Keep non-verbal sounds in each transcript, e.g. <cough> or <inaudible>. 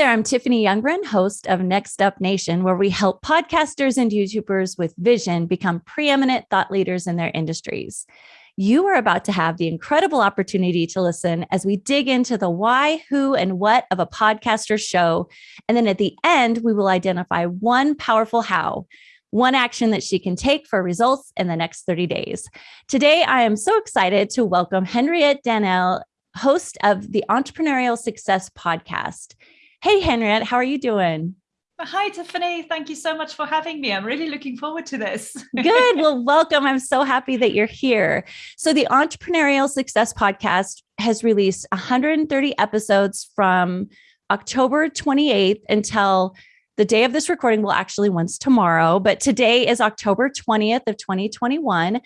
there, I'm Tiffany Youngren, host of Next Up Nation, where we help podcasters and YouTubers with vision become preeminent thought leaders in their industries. You are about to have the incredible opportunity to listen as we dig into the why, who, and what of a podcaster show. And then at the end, we will identify one powerful how one action that she can take for results in the next 30 days. Today, I am so excited to welcome Henriette Daniel, host of the Entrepreneurial Success Podcast. Hey, Henriette, how are you doing? Uh, hi, Tiffany. Thank you so much for having me. I'm really looking forward to this. <laughs> Good. Well, welcome. I'm so happy that you're here. So, the Entrepreneurial Success Podcast has released 130 episodes from October 28th until the day of this recording will actually once tomorrow, but today is October 20th of 2021.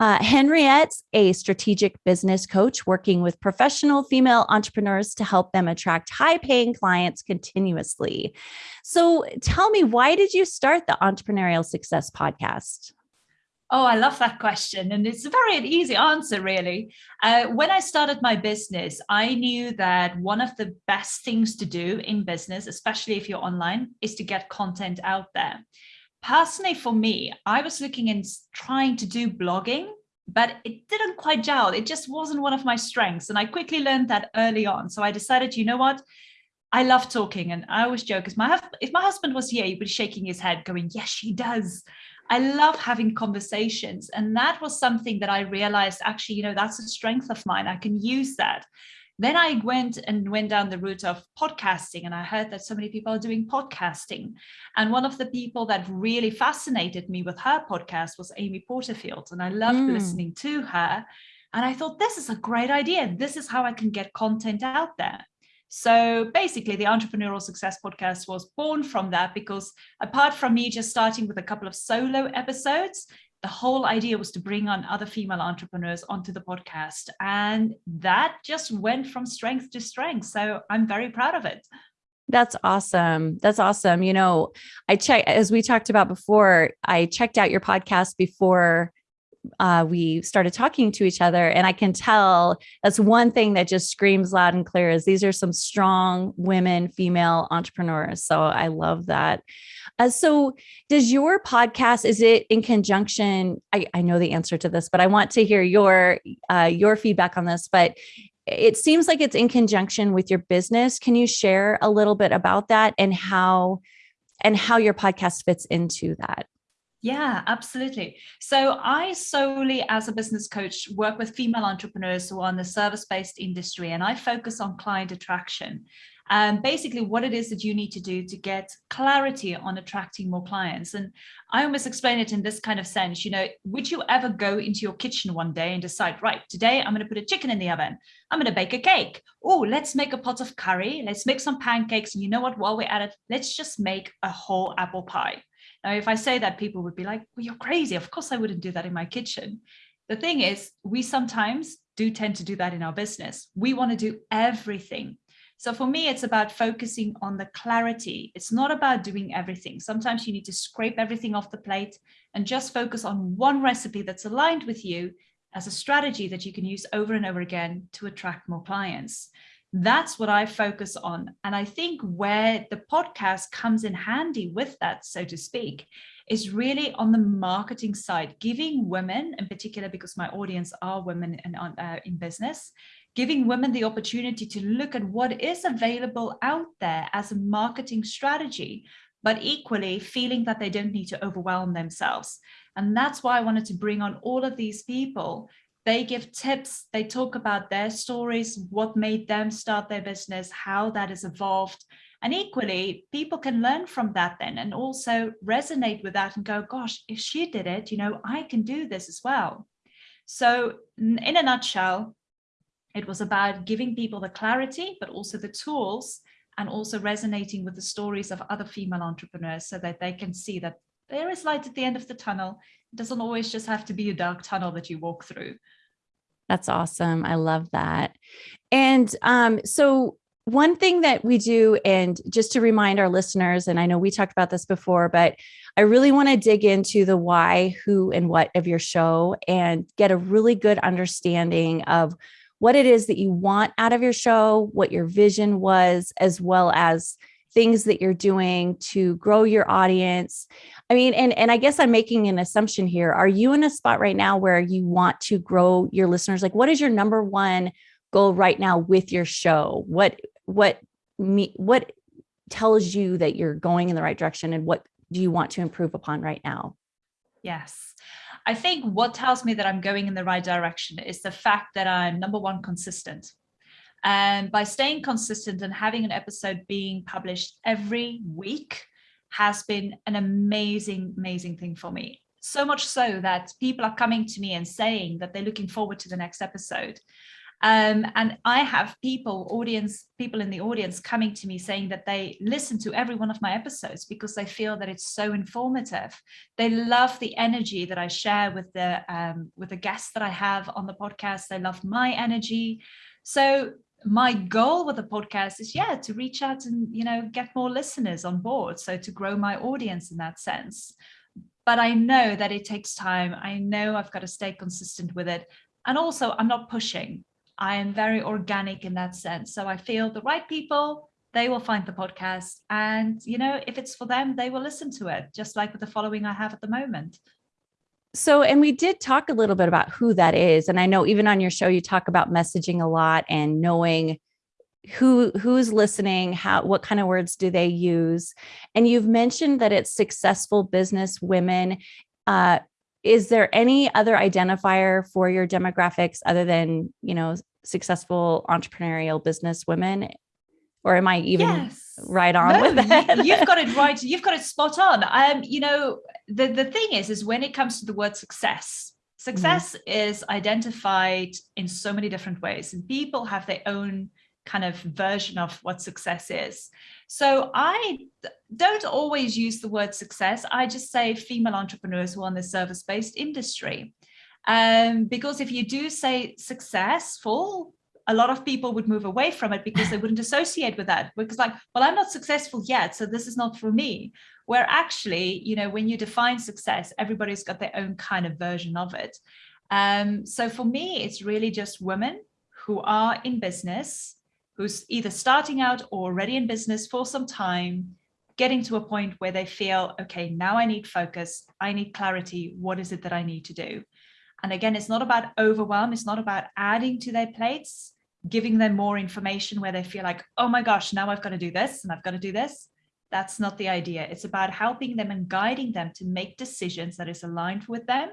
Uh, Henriette's a strategic business coach working with professional female entrepreneurs to help them attract high paying clients continuously. So tell me, why did you start the Entrepreneurial Success Podcast? Oh, I love that question. And it's a very easy answer, really. Uh, when I started my business, I knew that one of the best things to do in business, especially if you're online, is to get content out there. Personally, for me, I was looking and trying to do blogging, but it didn't quite gel. It just wasn't one of my strengths. And I quickly learned that early on. So I decided, you know what? I love talking. And I always joke, because my if my husband was here, he would be shaking his head, going, Yes, she does. I love having conversations. And that was something that I realized actually, you know, that's a strength of mine. I can use that. Then I went and went down the route of podcasting, and I heard that so many people are doing podcasting. And one of the people that really fascinated me with her podcast was Amy Porterfield. And I loved mm. listening to her. And I thought, this is a great idea. This is how I can get content out there. So basically, the Entrepreneurial Success Podcast was born from that because apart from me just starting with a couple of solo episodes, the whole idea was to bring on other female entrepreneurs onto the podcast. And that just went from strength to strength. So I'm very proud of it. That's awesome. That's awesome. You know, I checked, as we talked about before, I checked out your podcast before uh, we started talking to each other and i can tell that's one thing that just screams loud and clear is these are some strong women female entrepreneurs. So i love that. Uh, so does your podcast is it in conjunction? I, I know the answer to this but i want to hear your uh, your feedback on this but it seems like it's in conjunction with your business. Can you share a little bit about that and how and how your podcast fits into that yeah, absolutely. So I solely, as a business coach, work with female entrepreneurs who are in the service-based industry, and I focus on client attraction. And basically what it is that you need to do to get clarity on attracting more clients. And I almost explain it in this kind of sense, you know, would you ever go into your kitchen one day and decide, right, today I'm going to put a chicken in the oven. I'm going to bake a cake. Oh, let's make a pot of curry. Let's make some pancakes. And you know what, while we're at it, let's just make a whole apple pie now, if I say that, people would be like, well, you're crazy. Of course, I wouldn't do that in my kitchen. The thing is, we sometimes do tend to do that in our business. We want to do everything. So for me, it's about focusing on the clarity. It's not about doing everything. Sometimes you need to scrape everything off the plate and just focus on one recipe that's aligned with you as a strategy that you can use over and over again to attract more clients. That's what I focus on. And I think where the podcast comes in handy with that, so to speak, is really on the marketing side, giving women, in particular, because my audience are women in, uh, in business, giving women the opportunity to look at what is available out there as a marketing strategy, but equally feeling that they don't need to overwhelm themselves. And that's why I wanted to bring on all of these people they give tips, they talk about their stories, what made them start their business, how that has evolved. And equally, people can learn from that then and also resonate with that and go, gosh, if she did it, you know, I can do this as well. So in a nutshell, it was about giving people the clarity, but also the tools and also resonating with the stories of other female entrepreneurs so that they can see that there is light at the end of the tunnel. It doesn't always just have to be a dark tunnel that you walk through. That's awesome. I love that. And um, so one thing that we do, and just to remind our listeners, and I know we talked about this before, but I really want to dig into the why, who, and what of your show and get a really good understanding of what it is that you want out of your show, what your vision was, as well as things that you're doing to grow your audience. I mean, and and I guess I'm making an assumption here. Are you in a spot right now where you want to grow your listeners? Like what is your number one goal right now with your show? What what me what tells you that you're going in the right direction and what do you want to improve upon right now? Yes. I think what tells me that I'm going in the right direction is the fact that I'm number one, consistent. And by staying consistent and having an episode being published every week has been an amazing, amazing thing for me. So much so that people are coming to me and saying that they're looking forward to the next episode. Um, and I have people, audience, people in the audience coming to me saying that they listen to every one of my episodes because they feel that it's so informative. They love the energy that I share with the um, with the guests that I have on the podcast. They love my energy. So my goal with the podcast is yeah to reach out and you know get more listeners on board so to grow my audience in that sense but i know that it takes time i know i've got to stay consistent with it and also i'm not pushing I am very organic in that sense. So I feel the right people, they will find the podcast. And, you know, if it's for them, they will listen to it, just like with the following I have at the moment. So, and we did talk a little bit about who that is. And I know even on your show, you talk about messaging a lot and knowing who who's listening how what kind of words do they use and you've mentioned that it's successful business women uh, is there any other identifier for your demographics other than you know successful entrepreneurial business women or am i even yes. right on no, with that you've got it <laughs> right you've got it spot on um you know the the thing is is when it comes to the word success success mm-hmm. is identified in so many different ways and people have their own kind of version of what success is so I don't always use the word success. I just say female entrepreneurs who are in the service-based industry. Um, because if you do say successful, a lot of people would move away from it because they wouldn't associate with that because like, well, I'm not successful yet, so this is not for me. Where actually, you know, when you define success, everybody's got their own kind of version of it. Um, so for me, it's really just women who are in business, who's either starting out or already in business for some time, getting to a point where they feel, okay, now I need focus, I need clarity, what is it that I need to do? And again, it's not about overwhelm, it's not about adding to their plates, giving them more information where they feel like, oh my gosh, now I've got to do this and I've got to do this. That's not the idea. It's about helping them and guiding them to make decisions that is aligned with them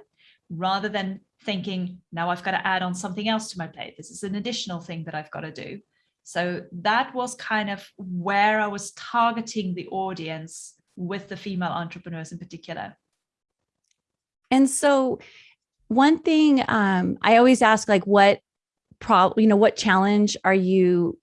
rather than thinking, now I've got to add on something else to my plate. This is an additional thing that I've got to do. So that was kind of where I was targeting the audience with the female entrepreneurs in particular. And so one thing um, I always ask, like, what problem, you know, what challenge are you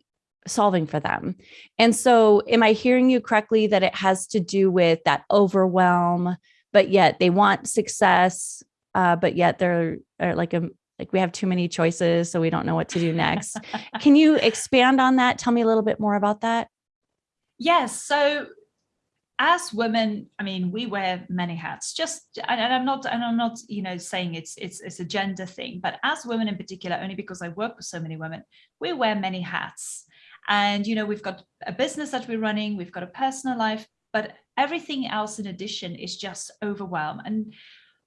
solving for them? And so am I hearing you correctly that it has to do with that overwhelm, but yet they want success, uh, but yet they're, like a like we have too many choices so we don't know what to do next? <laughs> Can you expand on that? Tell me a little bit more about that. Yes so as women i mean we wear many hats just and i'm not and i'm not you know saying it's it's it's a gender thing but as women in particular only because i work with so many women we wear many hats and you know we've got a business that we're running we've got a personal life but everything else in addition is just overwhelm and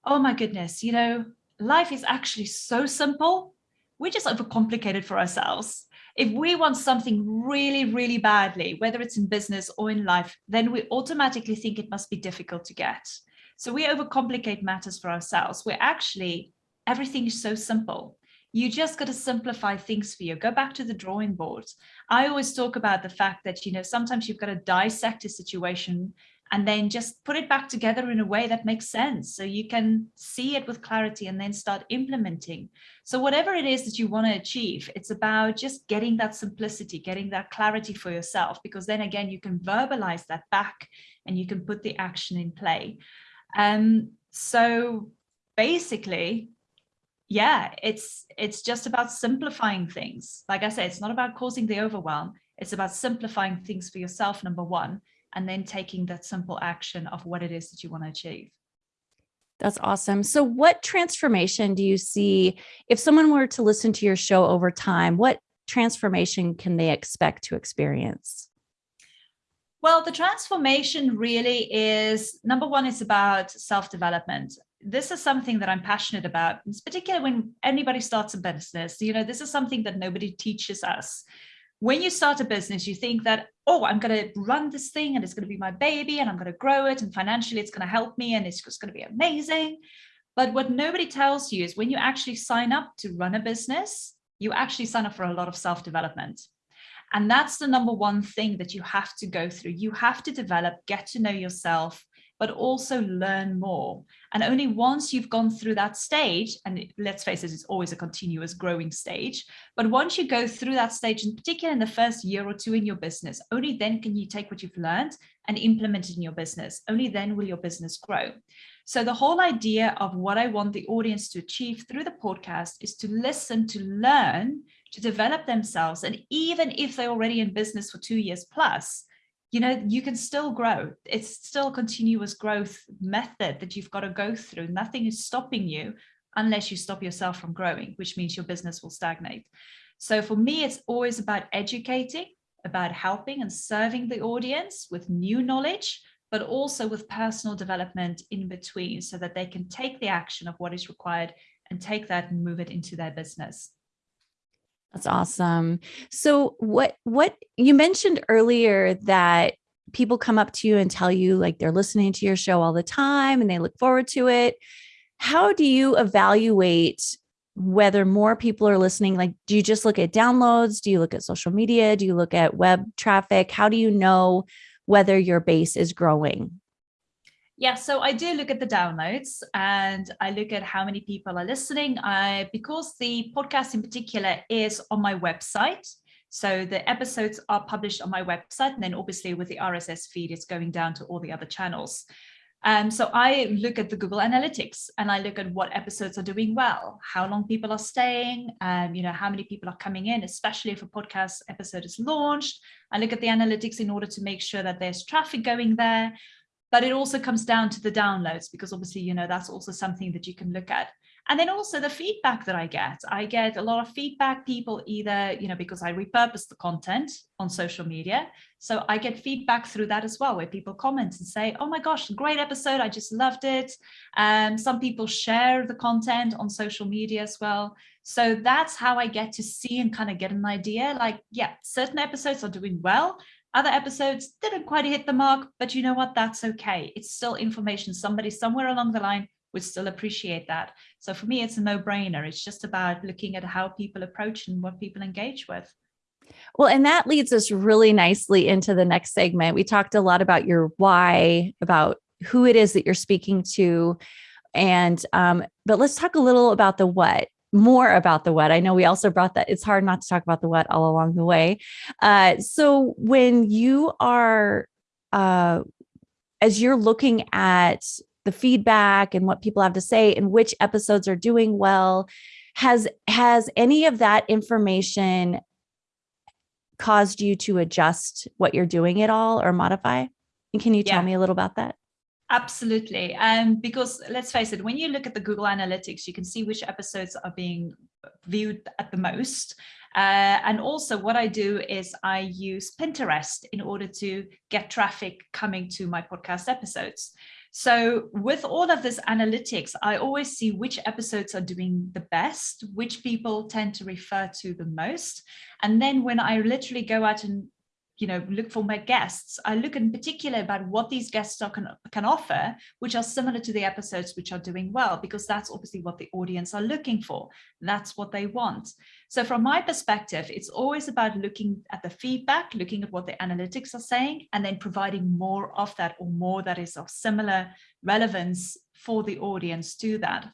oh my goodness you know life is actually so simple. We just overcomplicate it for ourselves. If we want something really, really badly, whether it's in business or in life, then we automatically think it must be difficult to get. So we overcomplicate matters for ourselves. We're actually, everything is so simple. You just got to simplify things for you. Go back to the drawing board. I always talk about the fact that, you know, sometimes you've got to dissect a situation and then just put it back together in a way that makes sense. So you can see it with clarity and then start implementing. So whatever it is that you want to achieve it's about just getting that simplicity getting that clarity for yourself because then again you can verbalize that back and you can put the action in play. Um so basically yeah it's it's just about simplifying things. Like i said it's not about causing the overwhelm. It's about simplifying things for yourself number one and then taking that simple action of what it is that you want to achieve. That's awesome. So what transformation do you see if someone were to listen to your show over time, what transformation can they expect to experience? Well, the transformation really is number one, it's about self development. This is something that I'm passionate about, it's particularly when anybody starts a business. You know, this is something that nobody teaches us. When you start a business, you think that, oh, I'm going to run this thing and it's going to be my baby and I'm going to grow it and financially it's going to help me and it's just going to be amazing. But what nobody tells you is when you actually sign up to run a business, you actually sign up for a lot of self development. And that's the number one thing that you have to go through. You have to develop, get to know yourself, but also learn more. And only once you've gone through that stage, and let's face it, it's always a continuous growing stage. But once you go through that stage, in particular in the first year or two in your business, only then can you take what you've learned and implement it in your business. Only then will your business grow. So the whole idea of what I want the audience to achieve through the podcast is to listen, to learn, to develop themselves. And even if they're already in business for two years plus, you know, you can still grow. It's still a continuous growth method that you've got to go through. Nothing is stopping you unless you stop yourself from growing, which means your business will stagnate. So for me, it's always about educating, about helping and serving the audience with new knowledge, but also with personal development in between so that they can take the action of what is required and take that and move it into their business. That's awesome. So what what you mentioned earlier that people come up to you and tell you like they're listening to your show all the time and they look forward to it. How do you evaluate whether more people are listening? Like, do you just look at downloads? Do you look at social media? Do you look at web traffic? How do you know whether your base is growing? Yeah, so I do look at the downloads and I look at how many people are listening. I because the podcast in particular is on my website. So the episodes are published on my website, and then obviously with the RSS feed, it's going down to all the other channels. Um, so I look at the Google Analytics and I look at what episodes are doing well, how long people are staying, um, you know, how many people are coming in, especially if a podcast episode is launched. I look at the analytics in order to make sure that there's traffic going there but it also comes down to the downloads because obviously you know that's also something that you can look at. And then also the feedback that i get. I get a lot of feedback people either you know because i repurpose the content on social media. So i get feedback through that as well where people comment and say oh my gosh great episode i just loved it. Um, some people share the content on social media as well. So that's how i get to see and kind of get an idea like yeah certain episodes are doing well other episodes didn't quite hit the mark, but you know what? That's okay. It's still information. Somebody somewhere along the line would still appreciate that. So for me, it's a no brainer. It's just about looking at how people approach and what people engage with. Well, and that leads us really nicely into the next segment. We talked a lot about your why, about who it is that you're speaking to. And, um, but let's talk a little about the what more about the what. I know we also brought that. It's hard not to talk about the what all along the way. Uh, so when you are, uh, as you're looking at the feedback and what people have to say and which episodes are doing well, has has any of that information caused you to adjust what you're doing at all or modify? And can you tell yeah. me a little about that? Absolutely. Um, because let's face it, when you look at the Google Analytics, you can see which episodes are being viewed at the most. Uh, and also what I do is I use Pinterest in order to get traffic coming to my podcast episodes. So with all of this analytics, I always see which episodes are doing the best, which people tend to refer to the most. And then when I literally go out and you know look for my guests. I look in particular about what these guests are, can, can offer which are similar to the episodes which are doing well because that's obviously what the audience are looking for. That's what they want. So from my perspective it's always about looking at the feedback looking at what the analytics are saying and then providing more of that or more that is of similar relevance for the audience to that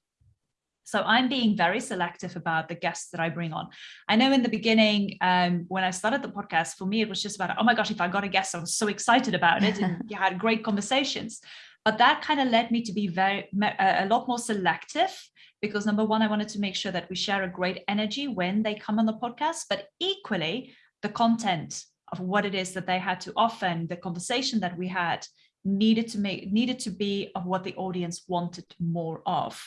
so I'm being very selective about the guests that I bring on. I know in the beginning, um, when I started the podcast, for me, it was just about, oh my gosh, if I got a guest, I was so excited about it and you had great conversations. But that kind of led me to be very, a lot more selective because number one, I wanted to make sure that we share a great energy when they come on the podcast, but equally the content of what it is that they had to offer and the conversation that we had needed to make needed to be of what the audience wanted more of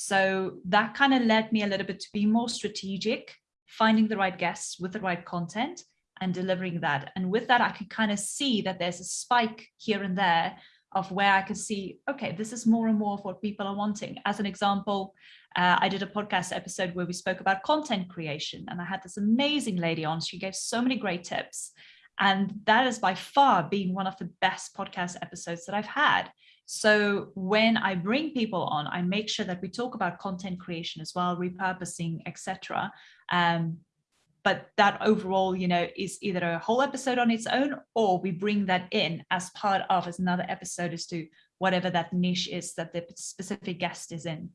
so that kind of led me a little bit to be more strategic, finding the right guests with the right content, and delivering that. And with that, I could kind of see that there's a spike here and there of where I can see, okay, this is more and more of what people are wanting. As an example, uh, I did a podcast episode where we spoke about content creation, and I had this amazing lady on. She gave so many great tips. And that is by far being one of the best podcast episodes that I've had. So when I bring people on, I make sure that we talk about content creation as well, repurposing, etc. Um, but that overall, you know, is either a whole episode on its own, or we bring that in as part of as another episode as to whatever that niche is that the specific guest is in.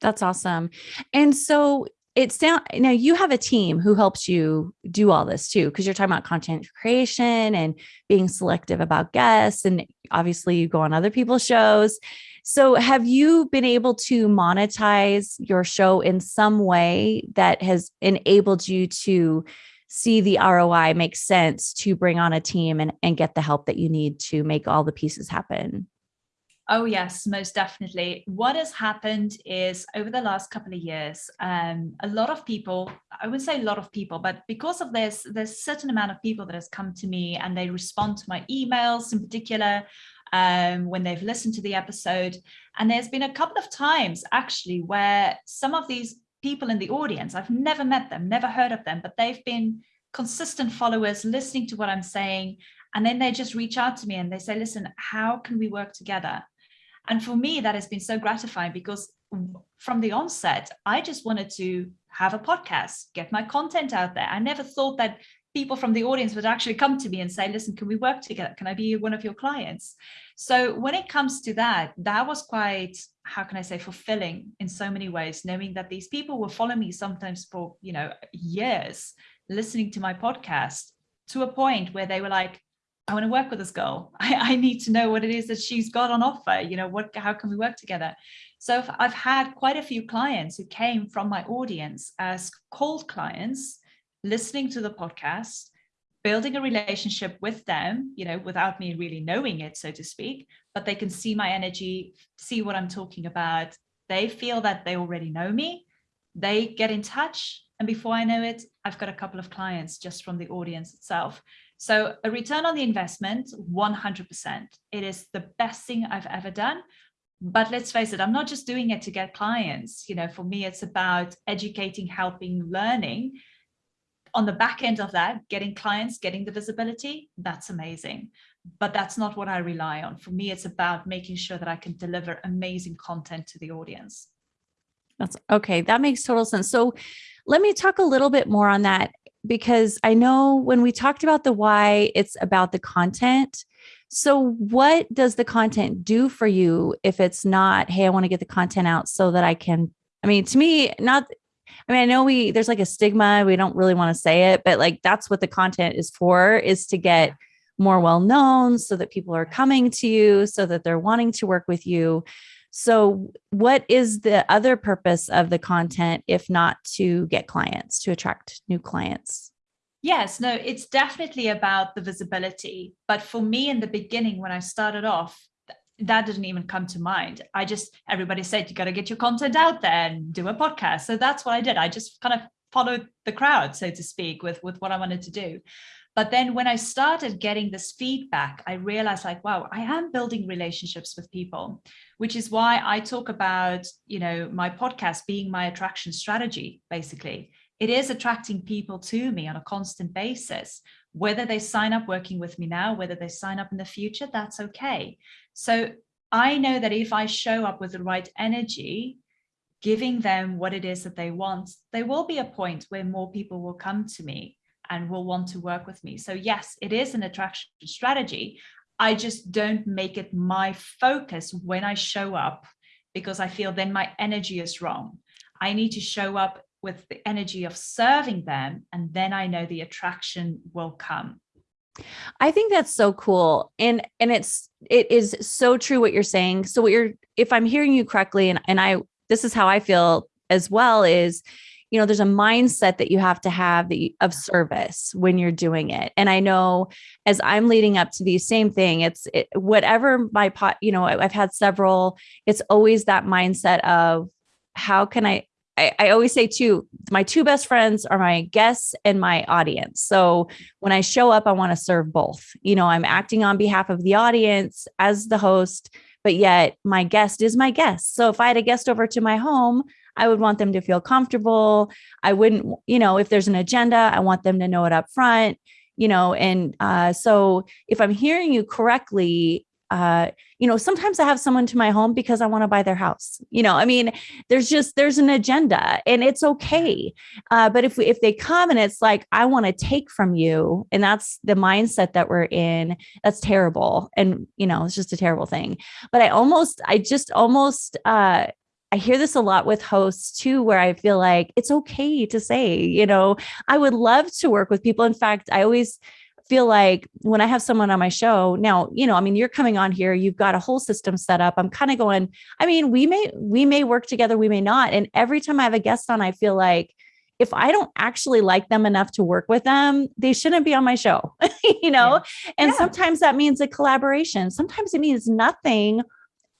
That's awesome. And so it's down now you have a team who helps you do all this too because you're talking about content creation and being selective about guests and obviously you go on other people's shows. So have you been able to monetize your show in some way that has enabled you to see the ROI make sense to bring on a team and, and get the help that you need to make all the pieces happen Oh, yes, most definitely. What has happened is over the last couple of years, um, a lot of people, I would say a lot of people, but because of this, there's a certain amount of people that has come to me and they respond to my emails in particular um, when they've listened to the episode. And there's been a couple of times actually where some of these people in the audience, I've never met them, never heard of them, but they've been consistent followers listening to what I'm saying. And then they just reach out to me and they say, listen, how can we work together? And for me, that has been so gratifying because from the onset, I just wanted to have a podcast, get my content out there. I never thought that people from the audience would actually come to me and say, listen, can we work together? Can I be one of your clients? So when it comes to that, that was quite, how can I say, fulfilling in so many ways, knowing that these people will follow me sometimes for, you know, years, listening to my podcast to a point where they were like, I want to work with this girl. <laughs> I, I, need to know what it is that she's got on offer. You know, what, how can we work together? So I've had quite a few clients who came from my audience as cold clients, listening to the podcast, building a relationship with them, you know, without me really knowing it, so to speak, but they can see my energy, see what I'm talking about. They feel that they already know me. They get in touch. And before I know it, I've got a couple of clients just from the audience itself. So a return on the investment, 100%. It is the best thing I've ever done. But let's face it, I'm not just doing it to get clients. You know, for me, it's about educating, helping, learning. On the back end of that, getting clients, getting the visibility, that's amazing. But that's not what I rely on. For me, it's about making sure that I can deliver amazing content to the audience. That's okay. That makes total sense. So let me talk a little bit more on that because I know when we talked about the why, it's about the content. So, what does the content do for you if it's not, hey, I want to get the content out so that I can? I mean, to me, not, I mean, I know we, there's like a stigma, we don't really want to say it, but like that's what the content is for, is to get more well known so that people are coming to you, so that they're wanting to work with you. So, what is the other purpose of the content if not to get clients, to attract new clients? Yes, no, it's definitely about the visibility. But for me in the beginning, when I started off, that didn't even come to mind. I just, everybody said, you got to get your content out there and do a podcast. So that's what I did. I just kind of followed the crowd, so to speak, with, with what I wanted to do. But then when I started getting this feedback, I realized like, wow, I am building relationships with people, which is why I talk about, you know, my podcast being my attraction strategy, basically. It is attracting people to me on a constant basis. Whether they sign up working with me now, whether they sign up in the future, that's okay. So I know that if I show up with the right energy, giving them what it is that they want, there will be a point where more people will come to me and will want to work with me. So yes, it is an attraction strategy. I just don't make it my focus when I show up because I feel then my energy is wrong. I need to show up with the energy of serving them and then I know the attraction will come. I think that's so cool. And and it's it is so true what you're saying. So what you're if I'm hearing you correctly and and I this is how I feel as well is you know there's a mindset that you have to have the of service when you're doing it and i know as i'm leading up to the same thing it's it, whatever my pot you know i've had several it's always that mindset of how can i I, I always say too, my two best friends are my guests and my audience. So when I show up, I want to serve both. You know, I'm acting on behalf of the audience as the host, but yet my guest is my guest. So if I had a guest over to my home, I would want them to feel comfortable. I wouldn't, you know, if there's an agenda, I want them to know it up front, you know, and uh, so if I'm hearing you correctly, uh, you know, sometimes I have someone to my home because I want to buy their house. You know, I mean, there's just there's an agenda, and it's okay. Uh, but if we if they come and it's like I want to take from you, and that's the mindset that we're in, that's terrible. And you know, it's just a terrible thing. But I almost, I just almost. uh I hear this a lot with hosts too, where I feel like it's okay to say, you know, I would love to work with people. In fact, I always feel like when I have someone on my show now, you know, I mean, you're coming on here, you've got a whole system set up. I'm kind of going, I mean, we may, we may work together, we may not. And every time I have a guest on, I feel like if I don't actually like them enough to work with them, they shouldn't be on my show, <laughs> you know? Yeah. And yeah. sometimes that means a collaboration. Sometimes it means nothing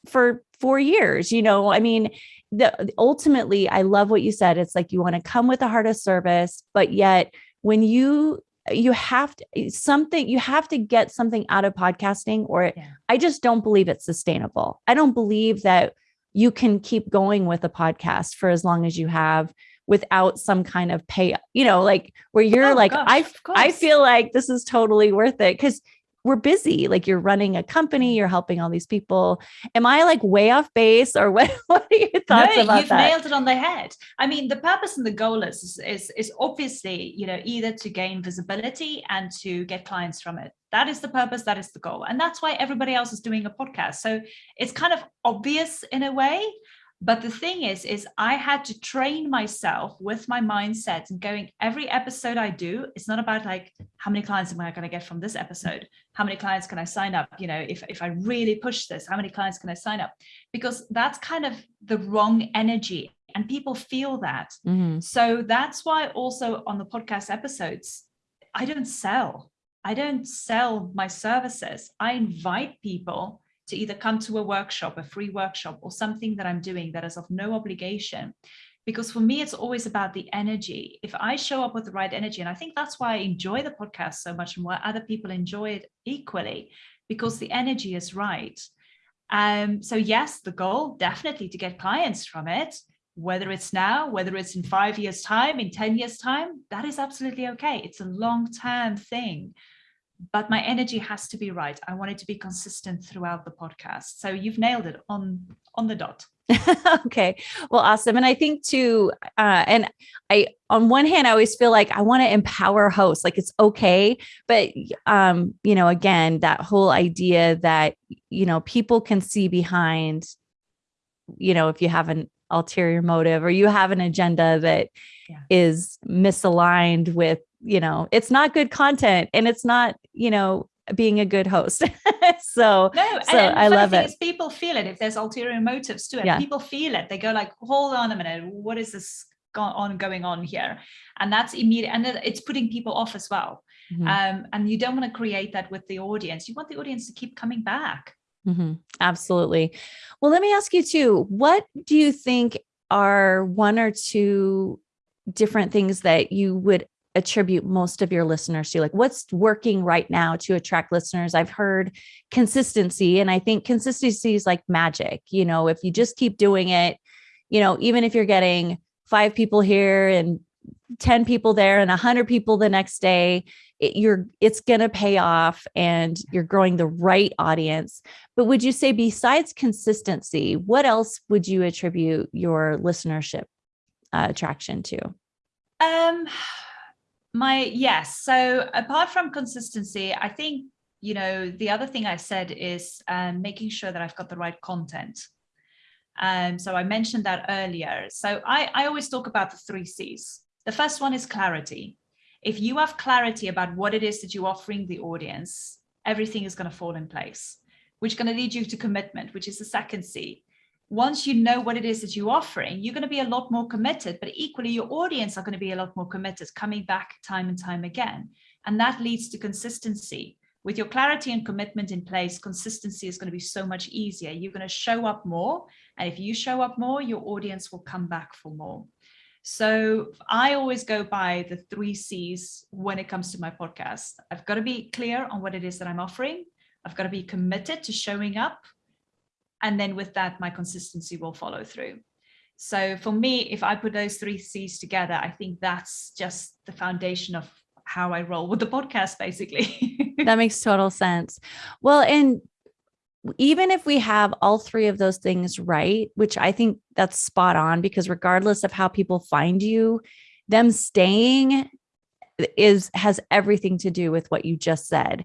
for four years, you know? I mean, the ultimately, I love what you said. It's like you want to come with a heart of service, but yet when you you have to something you have to get something out of podcasting or yeah. i just don't believe it's sustainable i don't believe that you can keep going with a podcast for as long as you have without some kind of pay you know like where you're oh, like gosh, i i feel like this is totally worth it because we're busy like you're running a company you're helping all these people. Am i like way off base or <laughs> what what are your thoughts no, about you've that? nailed it on the head. I mean the purpose and the goal is, is is obviously you know either to gain visibility and to get clients from it. That is the purpose that is the goal and that's why everybody else is doing a podcast. So it's kind of obvious in a way but the thing is, is I had to train myself with my mindset and going every episode I do, it's not about like, how many clients am I going to get from this episode? How many clients can I sign up? You know, if, if I really push this, how many clients can I sign up? Because that's kind of the wrong energy and people feel that. Mm-hmm. So that's why also on the podcast episodes, I don't sell. I don't sell my services. I invite people to either come to a workshop, a free workshop, or something that I'm doing that is of no obligation. Because for me, it's always about the energy. If I show up with the right energy, and I think that's why I enjoy the podcast so much and why other people enjoy it equally, because the energy is right. Um, so, yes, the goal definitely to get clients from it, whether it's now, whether it's in five years' time, in 10 years' time, that is absolutely okay. It's a long term thing but my energy has to be right. I want it to be consistent throughout the podcast. So you've nailed it on on the dot. <laughs> okay. Well, awesome. And I think too, uh, and I, on one hand, I always feel like I want to empower hosts, like it's okay. But, um, you know, again, that whole idea that, you know, people can see behind, you know, if you have an ulterior motive or you have an agenda that yeah. is misaligned with you know, it's not good content and it's not, you know, being a good host. <laughs> so, no, so I love it. people feel it if there's ulterior motives to it. Yeah. People feel it. They go like, hold on a minute, what is this on going on here? And that's immediate, and it's putting people off as well. Mm-hmm. Um, and you don't want to create that with the audience. You want the audience to keep coming back. Mm-hmm. Absolutely. Well, let me ask you too. What do you think are one or two different things that you would attribute most of your listeners to? Like, what's working right now to attract listeners? I've heard consistency, and I think consistency is like magic. You know, if you just keep doing it, you know, even if you're getting five people here and 10 people there and 100 people the next day it, you're it's going to pay off and you're growing the right audience but would you say besides consistency what else would you attribute your listenership uh, attraction to um my yes. So apart from consistency, I think you know the other thing I said is um, making sure that I've got the right content. Um, so I mentioned that earlier. So I, I always talk about the three C's. The first one is clarity. If you have clarity about what it is that you're offering the audience, everything is going to fall in place, which is going to lead you to commitment, which is the second C once you know what it is that you're offering, you're going to be a lot more committed, but equally your audience are going to be a lot more committed, coming back time and time again. And that leads to consistency. With your clarity and commitment in place, consistency is going to be so much easier. You're going to show up more. And if you show up more, your audience will come back for more. So I always go by the three C's when it comes to my podcast. I've got to be clear on what it is that I'm offering. I've got to be committed to showing up. And then with that, my consistency will follow through. So for me, if I put those three C's together, I think that's just the foundation of how I roll with the podcast, basically. <laughs> that makes total sense. Well, and even if we have all three of those things right, which I think that's spot on because regardless of how people find you, them staying is has everything to do with what you just said.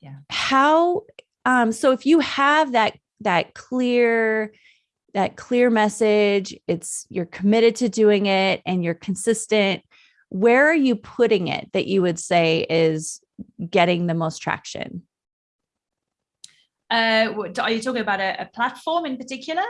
Yeah. How um so if you have that that clear that clear message, it's you're committed to doing it and you're consistent, where are you putting it that you would say is getting the most traction? Uh, are you talking about a, a platform in particular?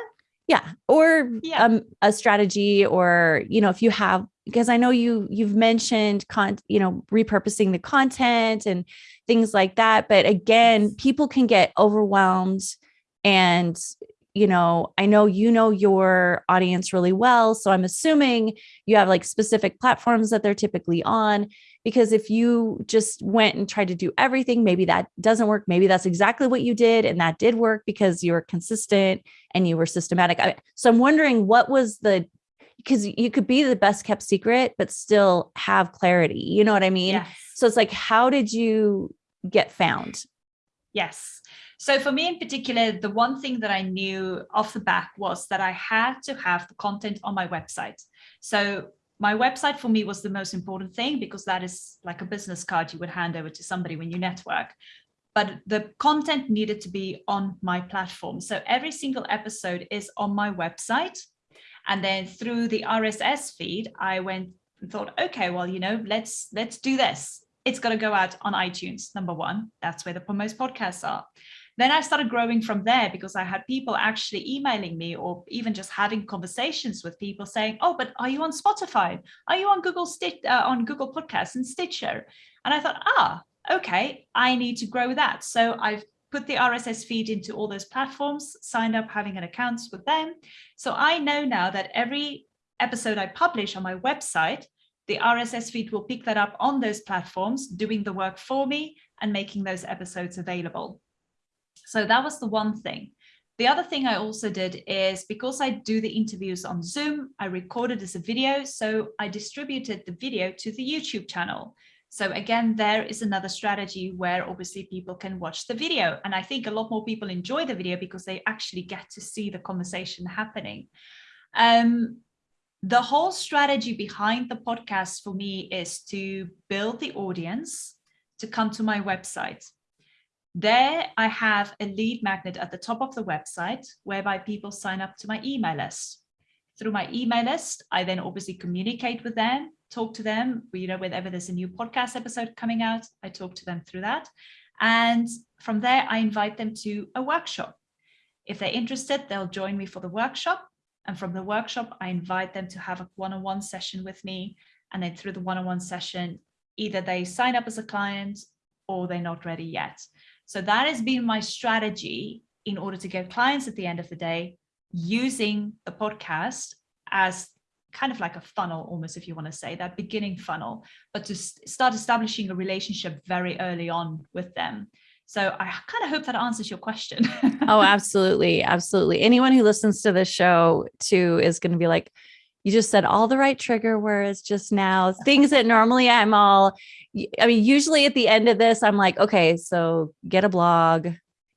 Yeah, or yeah. Um, a strategy, or you know, if you have, because I know you you've mentioned con, you know, repurposing the content and things like that. But again, people can get overwhelmed and you know, I know you know your audience really well. So I'm assuming you have like specific platforms that they're typically on. Because if you just went and tried to do everything, maybe that doesn't work. Maybe that's exactly what you did. And that did work because you were consistent and you were systematic. so I'm wondering what was the, because you could be the best kept secret, but still have clarity. You know what I mean? Yes. So it's like, how did you get found? Yes. So for me in particular, the one thing that I knew off the back was that I had to have the content on my website. So my website for me was the most important thing because that is like a business card you would hand over to somebody when you network. But the content needed to be on my platform. So every single episode is on my website. And then through the RSS feed, I went and thought, okay, well, you know, let's let's do this. It's got to go out on iTunes, number one. That's where the most podcasts are. Then I started growing from there because I had people actually emailing me or even just having conversations with people saying, "Oh, but are you on Spotify? Are you on Google Stitch uh, on Google Podcasts and Stitcher?" And I thought, "Ah, okay, I need to grow that." So I've put the RSS feed into all those platforms, signed up having an account with them. So I know now that every episode I publish on my website, the RSS feed will pick that up on those platforms, doing the work for me and making those episodes available. So that was the one thing. The other thing I also did is because I do the interviews on Zoom, I recorded as a video. So I distributed the video to the YouTube channel. So again, there is another strategy where obviously people can watch the video. And I think a lot more people enjoy the video because they actually get to see the conversation happening. Um, the whole strategy behind the podcast for me is to build the audience to come to my website. There I have a lead magnet at the top of the website whereby people sign up to my email list. Through my email list, I then obviously communicate with them, talk to them, you know, whenever there's a new podcast episode coming out, I talk to them through that. And from there, I invite them to a workshop. If they're interested, they'll join me for the workshop. And from the workshop, I invite them to have a one-on-one session with me. And then through the one-on-one session, either they sign up as a client or they're not ready yet. So that has been my strategy in order to get clients at the end of the day using the podcast as kind of like a funnel almost if you want to say that beginning funnel but to start establishing a relationship very early on with them. So i kind of hope that answers your question. <laughs> Oh absolutely absolutely. Anyone who listens to this show too is going to be like you just said all the right trigger words just now things that normally i'm all I mean, usually at the end of this, I'm like, okay, so get a blog,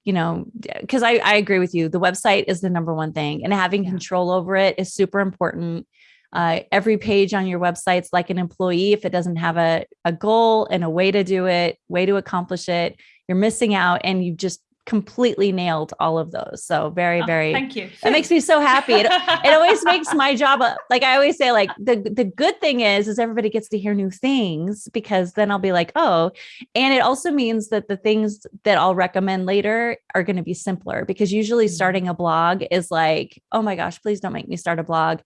you know, because I, I agree with you. The website is the number one thing, and having yeah. control over it is super important. Uh, every page on your website's like an employee. If it doesn't have a, a goal and a way to do it, way to accomplish it, you're missing out and you just completely nailed all of those. So very, oh, very, thank you. It makes me so happy. It, it always makes my job, uh, like I always say, like the, the good thing is, is everybody gets to hear new things because then I'll be like, oh, and it also means that the things that I'll recommend later are going to be simpler because usually mm-hmm. starting a blog is like, oh my gosh, please don't make me start a blog.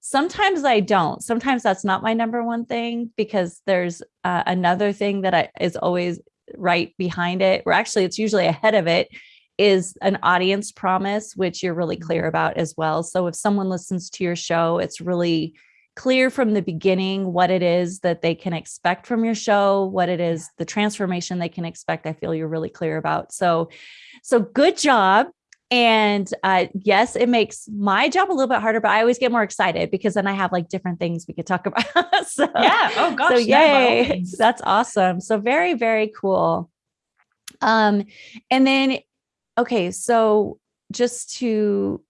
Sometimes I don't. Sometimes that's not my number one thing because there's uh, another thing that I, is always right behind it, or actually it's usually ahead of it, is an audience promise, which you're really clear mm-hmm. about as well. So if someone listens to your show, it's really clear from the beginning what it is that they can expect from your show, what it is, the transformation they can expect. I feel you're really clear about. So, so good job. And uh, yes, it makes my job a little bit harder, but I always get more excited because then I have like different things we could talk <laughs> about. so, yeah. Oh gosh. So yay. No, <laughs> That's awesome. So very, very cool. Um, and then, okay. So just to,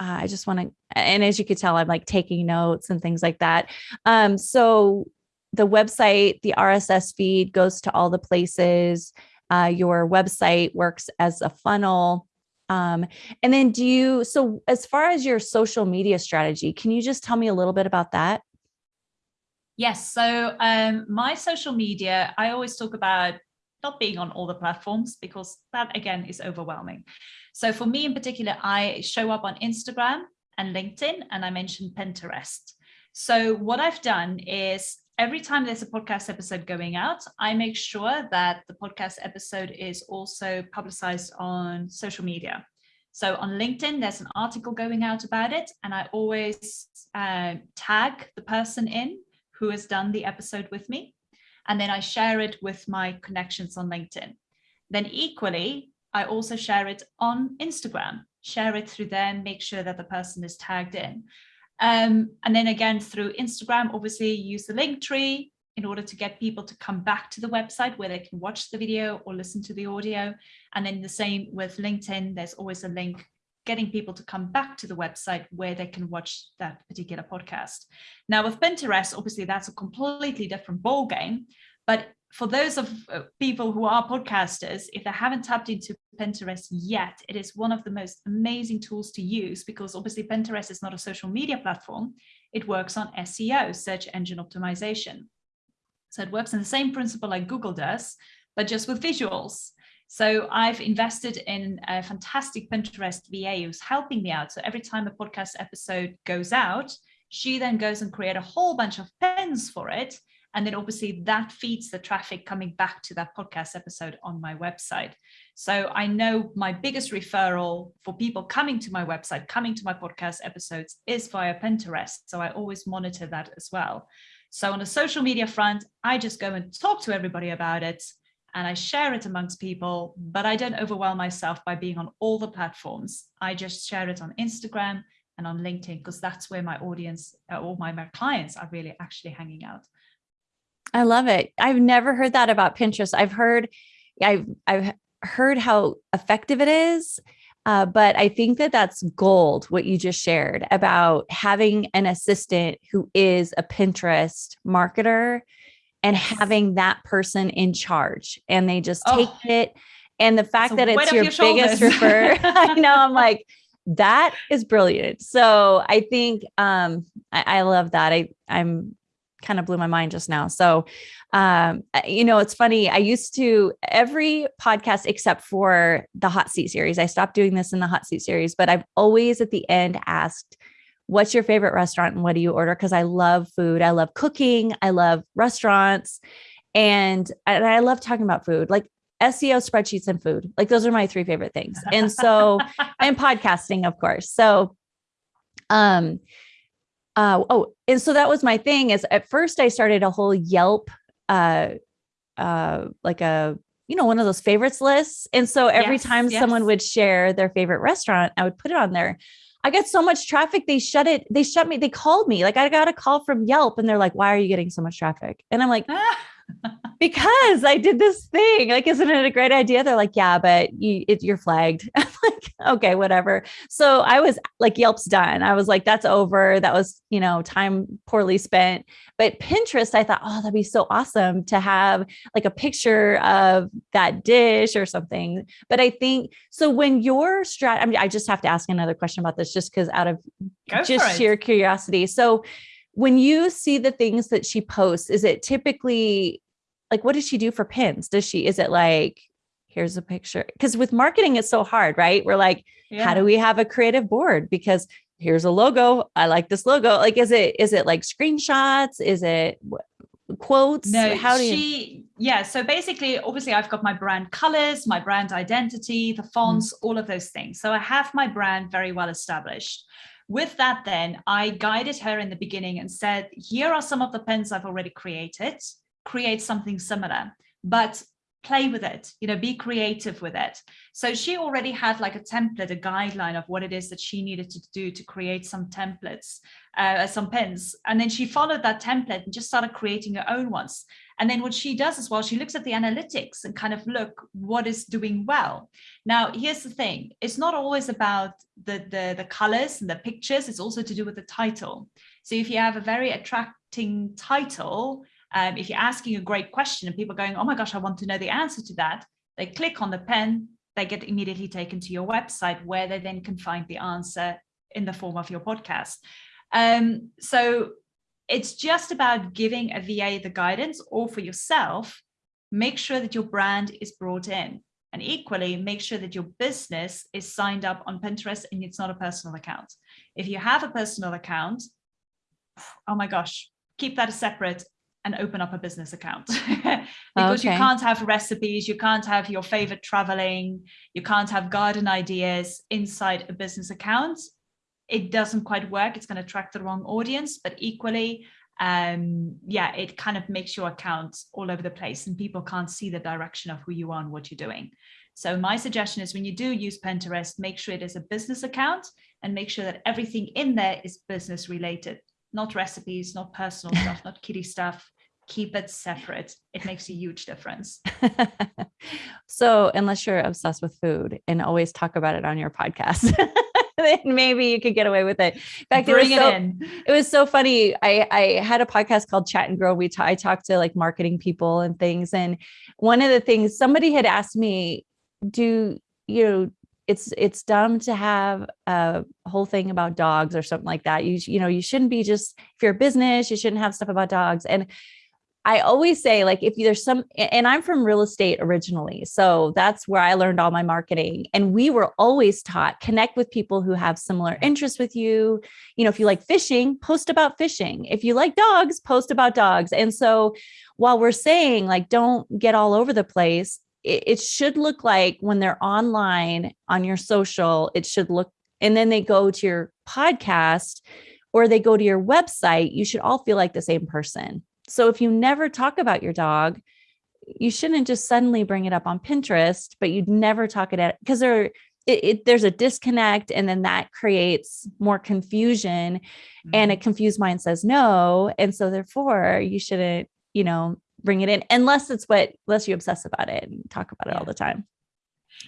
uh, I just want to, and as you could tell, I'm like taking notes and things like that. Um, so the website, the RSS feed goes to all the places. Uh, your website works as a funnel um, and then do you, so as far as your social media strategy, can you just tell me a little bit about that? Yes. So um, my social media, I always talk about not being on all the platforms because that again is overwhelming. So for me in particular, I show up on Instagram and LinkedIn and I mentioned Pinterest. So what I've done is every time there's a podcast episode going out, I make sure that the podcast episode is also publicized on social media. So on LinkedIn, there's an article going out about it, and I always uh, tag the person in who has done the episode with me. And then I share it with my connections on LinkedIn. Then equally, I also share it on Instagram, share it through there make sure that the person is tagged in. Um, and then again, through Instagram, obviously use the Linktree in order to get people to come back to the website where they can watch the video or listen to the audio. And then the same with LinkedIn, there's always a link getting people to come back to the website where they can watch that particular podcast. Now with Pinterest, obviously that's a completely different ball game, but for those of uh, people who are podcasters, if they haven't tapped into Pinterest yet, it is one of the most amazing tools to use because obviously Pinterest is not a social media platform. It works on SEO, search engine optimization. So it works in the same principle like Google does, but just with visuals. So I've invested in a fantastic Pinterest VA who's helping me out. So every time a podcast episode goes out, she then goes and create a whole bunch of pins for it and then obviously that feeds the traffic coming back to that podcast episode on my website. So I know my biggest referral for people coming to my website, coming to my podcast episodes is via Pinterest. So I always monitor that as well. So on the social media front, I just go and talk to everybody about it and I share it amongst people, but I don't overwhelm myself by being on all the platforms. I just share it on Instagram and on LinkedIn because that's where my audience uh, or my, my clients are really actually hanging out. I love it. I've never heard that about Pinterest. I've heard, I've, I've heard how effective it is. Uh, but I think that that's gold, what you just shared about having an assistant who is a Pinterest marketer and having that person in charge and they just take oh, it. And the fact that it's your, your biggest refer, <laughs> I know I'm like, that is brilliant. So I think um, I, I love that. I I'm kind of blew my mind just now. So, um, you know, it's funny. I used to every podcast except for the hot seat series. I stopped doing this in the hot seat series, but I've always at the end asked, what's your favorite restaurant and what do you order? Cause I love food. I love cooking. I love restaurants and, and I love talking about food. Like SEO spreadsheets and food. Like those are my three favorite things. And so, <laughs> and podcasting, of course. So, um, uh, oh, and so that was my thing is at first I started a whole Yelp, uh, uh, like a, you know, one of those favorites lists. And so every yes, time yes. someone would share their favorite restaurant, I would put it on there. I got so much traffic. They shut it. They shut me. They called me. Like I got a call from Yelp and they're like, why are you getting so much traffic? And I'm like, <laughs> because I did this thing. Like, isn't it a great idea? They're like, yeah, but you, it, you're flagged. <laughs> I'm like, okay, whatever. So I was like, Yelp's done. I was like, that's over. That was, you know, time poorly spent. But Pinterest, I thought, oh, that'd be so awesome to have like a picture of that dish or something. But I think so when your strat, I mean, I just have to ask another question about this just because out of Go just sheer curiosity. So when you see the things that she posts, is it typically like what does she do for pins? Does she is it like here's a picture? Because with marketing, it's so hard, right? We're like, yeah. how do we have a creative board? Because here's a logo. I like this logo. Like, is it is it like screenshots? Is it quotes? No, how do she? You... Yeah. So basically, obviously, I've got my brand colors, my brand identity, the fonts, mm. all of those things. So I have my brand very well established. With that, then I guided her in the beginning and said, here are some of the pins I've already created, create something similar, but play with it, you know, be creative with it. So she already had like a template, a guideline of what it is that she needed to do to create some templates, uh, some pins. And then she followed that template and just started creating her own ones. And then what she does as well, she looks at the analytics and kind of look what is doing well. Now, here's the thing. It's not always about the, the, the colors and the pictures. It's also to do with the title. So if you have a very attracting title, um, if you're asking a great question and people are going, oh my gosh, I want to know the answer to that, they click on the pin, they get immediately taken to your website where they then can find the answer in the form of your podcast. Um, so it's just about giving a VA the guidance or for yourself, make sure that your brand is brought in. And equally, make sure that your business is signed up on Pinterest and it's not a personal account. If you have a personal account, oh my gosh, keep that separate and open up a business account <laughs> because okay. you can't have recipes, you can't have your favorite traveling, you can't have garden ideas inside a business account it doesn't quite work. It's going to attract the wrong audience, but equally, um, yeah, it kind of makes your account all over the place and people can't see the direction of who you are and what you're doing. So my suggestion is when you do use Pinterest, make sure it is a business account and make sure that everything in there is business related, not recipes, not personal <laughs> stuff, not kitty stuff. Keep it separate. It makes a huge difference. <laughs> so unless you're obsessed with food and always talk about it on your podcast. <laughs> then maybe you could get away with it. In fact, Bring it, it so, in. It was so funny. I, I had a podcast called Chat and Grow. We I talked to like marketing people and things. And one of the things somebody had asked me, do you know, it's it's dumb to have a whole thing about dogs or something like that. You you know, you shouldn't be just if you're a business, you shouldn't have stuff about dogs. And I always say like if there's some and I'm from real estate originally. So that's where I learned all my marketing and we were always taught connect with people who have similar interests with you. You know, if you like fishing, post about fishing. If you like dogs, post about dogs. And so while we're saying like don't get all over the place, it, it should look like when they're online on your social, it should look and then they go to your podcast or they go to your website, you should all feel like the same person so if you never talk about your dog, you shouldn't just suddenly bring it up on Pinterest, but you'd never talk it at because there it, it, there's a disconnect and then that creates more confusion mm-hmm. and a mm-hmm. confused mind says no and so therefore you shouldn't you know bring it in unless it's what unless you obsess about it and talk about it yeah. all the time.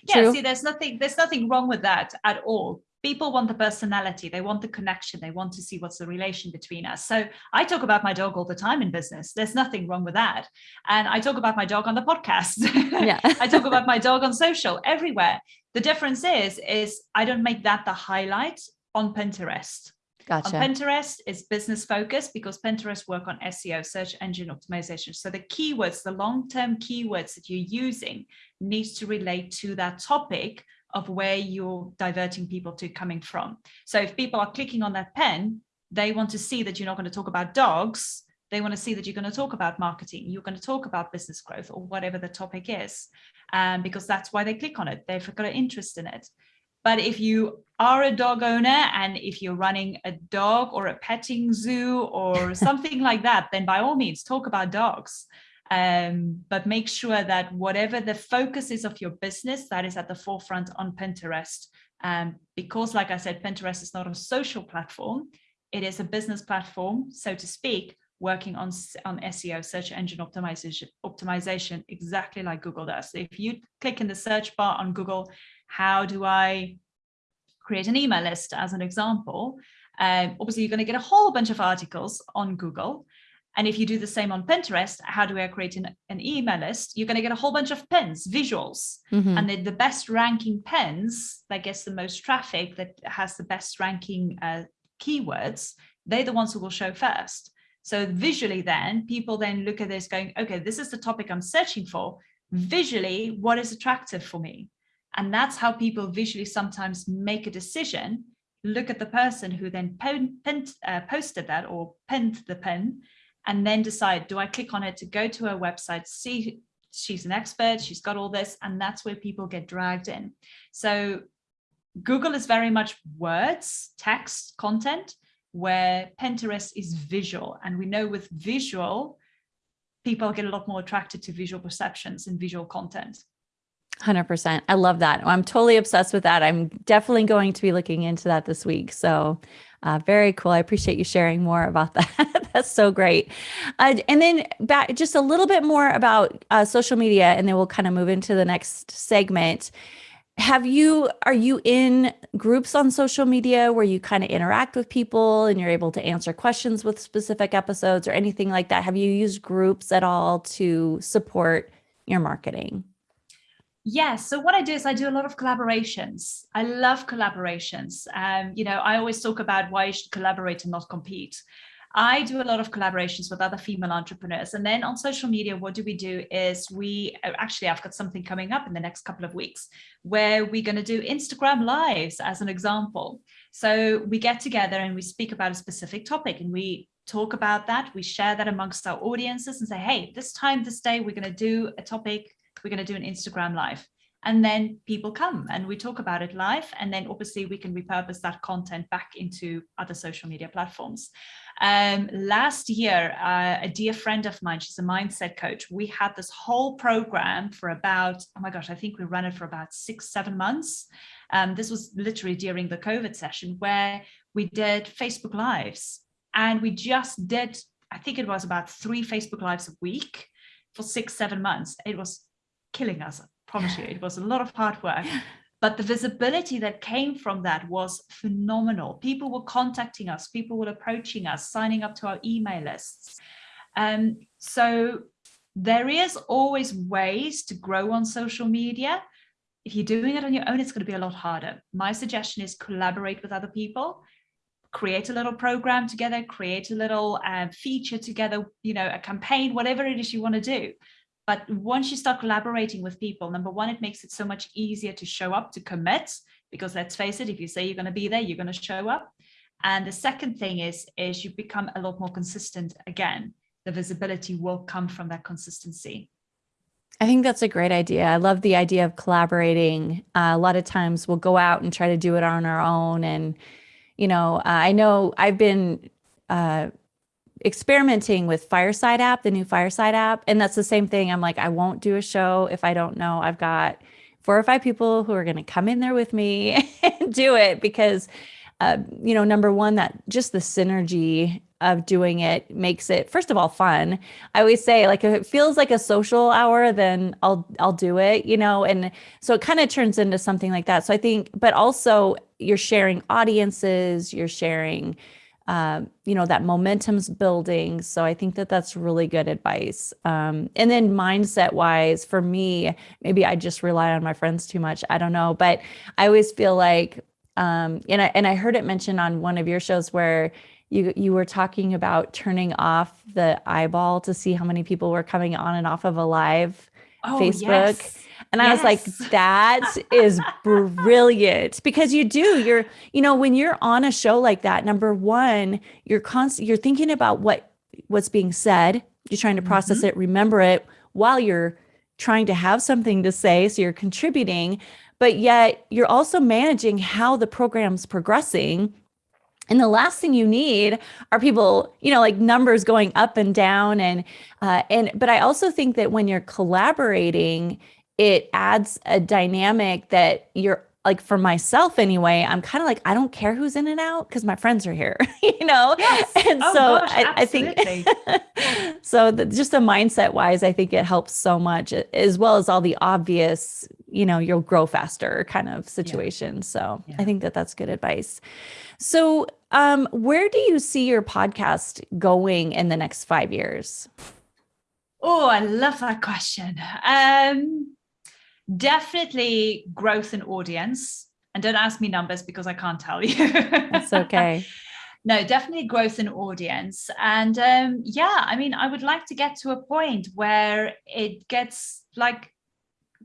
Yeah True? see there's nothing there's nothing wrong with that at all. People want the personality they want the connection they want to see what's the relation between us. So i talk about my dog all the time in business. There's nothing wrong with that. And i talk about my dog on the podcast. <laughs> Yeah. I talk about my dog on social everywhere. The difference is is i don't make that the highlight on pinterest Gotcha. On Pinterest is business focused because Pinterest work on SEO, search engine optimization. So the keywords, the long-term keywords that you're using needs to relate to that topic of where you're diverting people to coming from. So if people are clicking on that pin, they want to see that you're not going to talk about dogs. They want to see that you're going to talk about marketing. You're going to talk about business growth or whatever the topic is, um, because that's why they click on it. They've got an interest in it. But if you are a dog owner and if you're running a dog or a petting zoo or <laughs> something like that, then by all means talk about dogs um, but make sure that whatever the focus is of your business, that is at the forefront on Pinterest. Um, because like I said, Pinterest is not a social platform. It is a business platform, so to speak, working on, on SEO, search engine optimization, optimization, exactly like Google does. So if you click in the search bar on Google, how do I create an email list as an example? Um, obviously, you're going to get a whole bunch of articles on Google. And if you do the same on Pinterest, how do I create an, an email list? You're going to get a whole bunch of pins, visuals. Mm-hmm. And the, the best ranking pins that gets the most traffic, that has the best ranking uh, keywords, they're the ones who will show first. So visually then, people then look at this going, okay, this is the topic I'm searching for. Visually, what is attractive for me? And that's how people visually sometimes make a decision, look at the person who then uh, posted that or pinned the pin and then decide, do I click on it to go to her website, see she's an expert, she's got all this, and that's where people get dragged in. So Google is very much words, text, content, where Pinterest is visual. And we know with visual, people get a lot more attracted to visual perceptions and visual content. 100%. I love that. I'm totally obsessed with that. I'm definitely going to be looking into that this week. So uh, very cool. I appreciate you sharing more about <laughs> that. That's so great. Uh, and then back just a little bit more about uh, social media, and then we'll kind of move into the next segment. Have you, are you in groups on social media where you kind of interact with people and you're able to answer questions with specific episodes or anything like that? Have you used groups at all to support your marketing? Yes. So what I do is I do a lot of collaborations. I love collaborations. Um, you know, I always talk about why you should collaborate and not compete. I do a lot of collaborations with other female entrepreneurs. And then on social media, what do we do is we uh, actually, I've got something coming up in the next couple of weeks where we're going to do Instagram lives as an example. So we get together and we speak about a specific topic and we talk about that. We share that amongst our audiences and say, hey, this time, this day, we're going to do a topic we're going to do an Instagram live. And then people come and we talk about it live. And then obviously we can repurpose that content back into other social media platforms. Um, last year, uh, a dear friend of mine, she's a mindset coach. We had this whole program for about, oh my gosh, I think we ran it for about six, seven months. Um, this was literally during the COVID session where we did Facebook Lives. And we just did, I think it was about three Facebook Lives a week for six, seven months. It was killing us. I promise you, it was a lot of hard work. <laughs> But the visibility that came from that was phenomenal. People were contacting us, people were approaching us, signing up to our email lists. Um, so there is always ways to grow on social media. If you're doing it on your own, it's going to be a lot harder. My suggestion is collaborate with other people, create a little program together, create a little uh, feature together, you know, a campaign, whatever it is you want to do. But once you start collaborating with people, number one, it makes it so much easier to show up, to commit, because let's face it, if you say you're going to be there, you're going to show up. And the second thing is, is you become a lot more consistent again. The visibility will come from that consistency. I think that's a great idea. I love the idea of collaborating. Uh, a lot of times we'll go out and try to do it on our own. And, you know, uh, I know I've been uh, experimenting with Fireside app, the new Fireside app. And that's the same thing. I'm like, I won't do a show if I don't know I've got four or five people who are going to come in there with me <laughs> and do it because, uh, you know, number one, that just the synergy of doing it makes it first of all fun. I always say like if it feels like a social hour, then I'll I'll do it, you know, and so it kind of turns into something like that. So I think, but also you're sharing audiences, you're sharing um, you know, that momentum's building. So I think that that's really good advice. Um, and then mindset wise, for me, maybe I just rely on my friends too much. I don't know, but I always feel like, um, and I and I heard it mentioned on one of your shows where you you were talking about turning off the eyeball to see how many people were coming on and off of a live oh, Facebook. Yes. And yes. I was like, that is brilliant because you do, you're, you know, when you're on a show like that, number one, you're constant, you're thinking about what, what's being said. You're trying to process mm -hmm. it, remember it while you're trying to have something to say. So you're contributing, but yet you're also managing how the program's progressing and the last thing you need are people, you know, like numbers going up and down. And, uh, and, but I also think that when you're collaborating, it adds a dynamic that you're like for myself anyway, I'm kind of like, I don't care who's in and out because my friends are here, <laughs> you know? Yes. And oh, so gosh, I, I, think, <laughs> so the, just a mindset wise, I think it helps so much as well as all the obvious, you know, you'll grow faster kind of situations. Yeah. So yeah. I think that that's good advice. So um, where do you see your podcast going in the next five years? Oh, I love that question. Um, definitely growth in audience. And don't ask me numbers because I can't tell you. That's okay. <laughs> no, definitely growth in audience. And um, yeah, I mean, I would like to get to a point where it gets like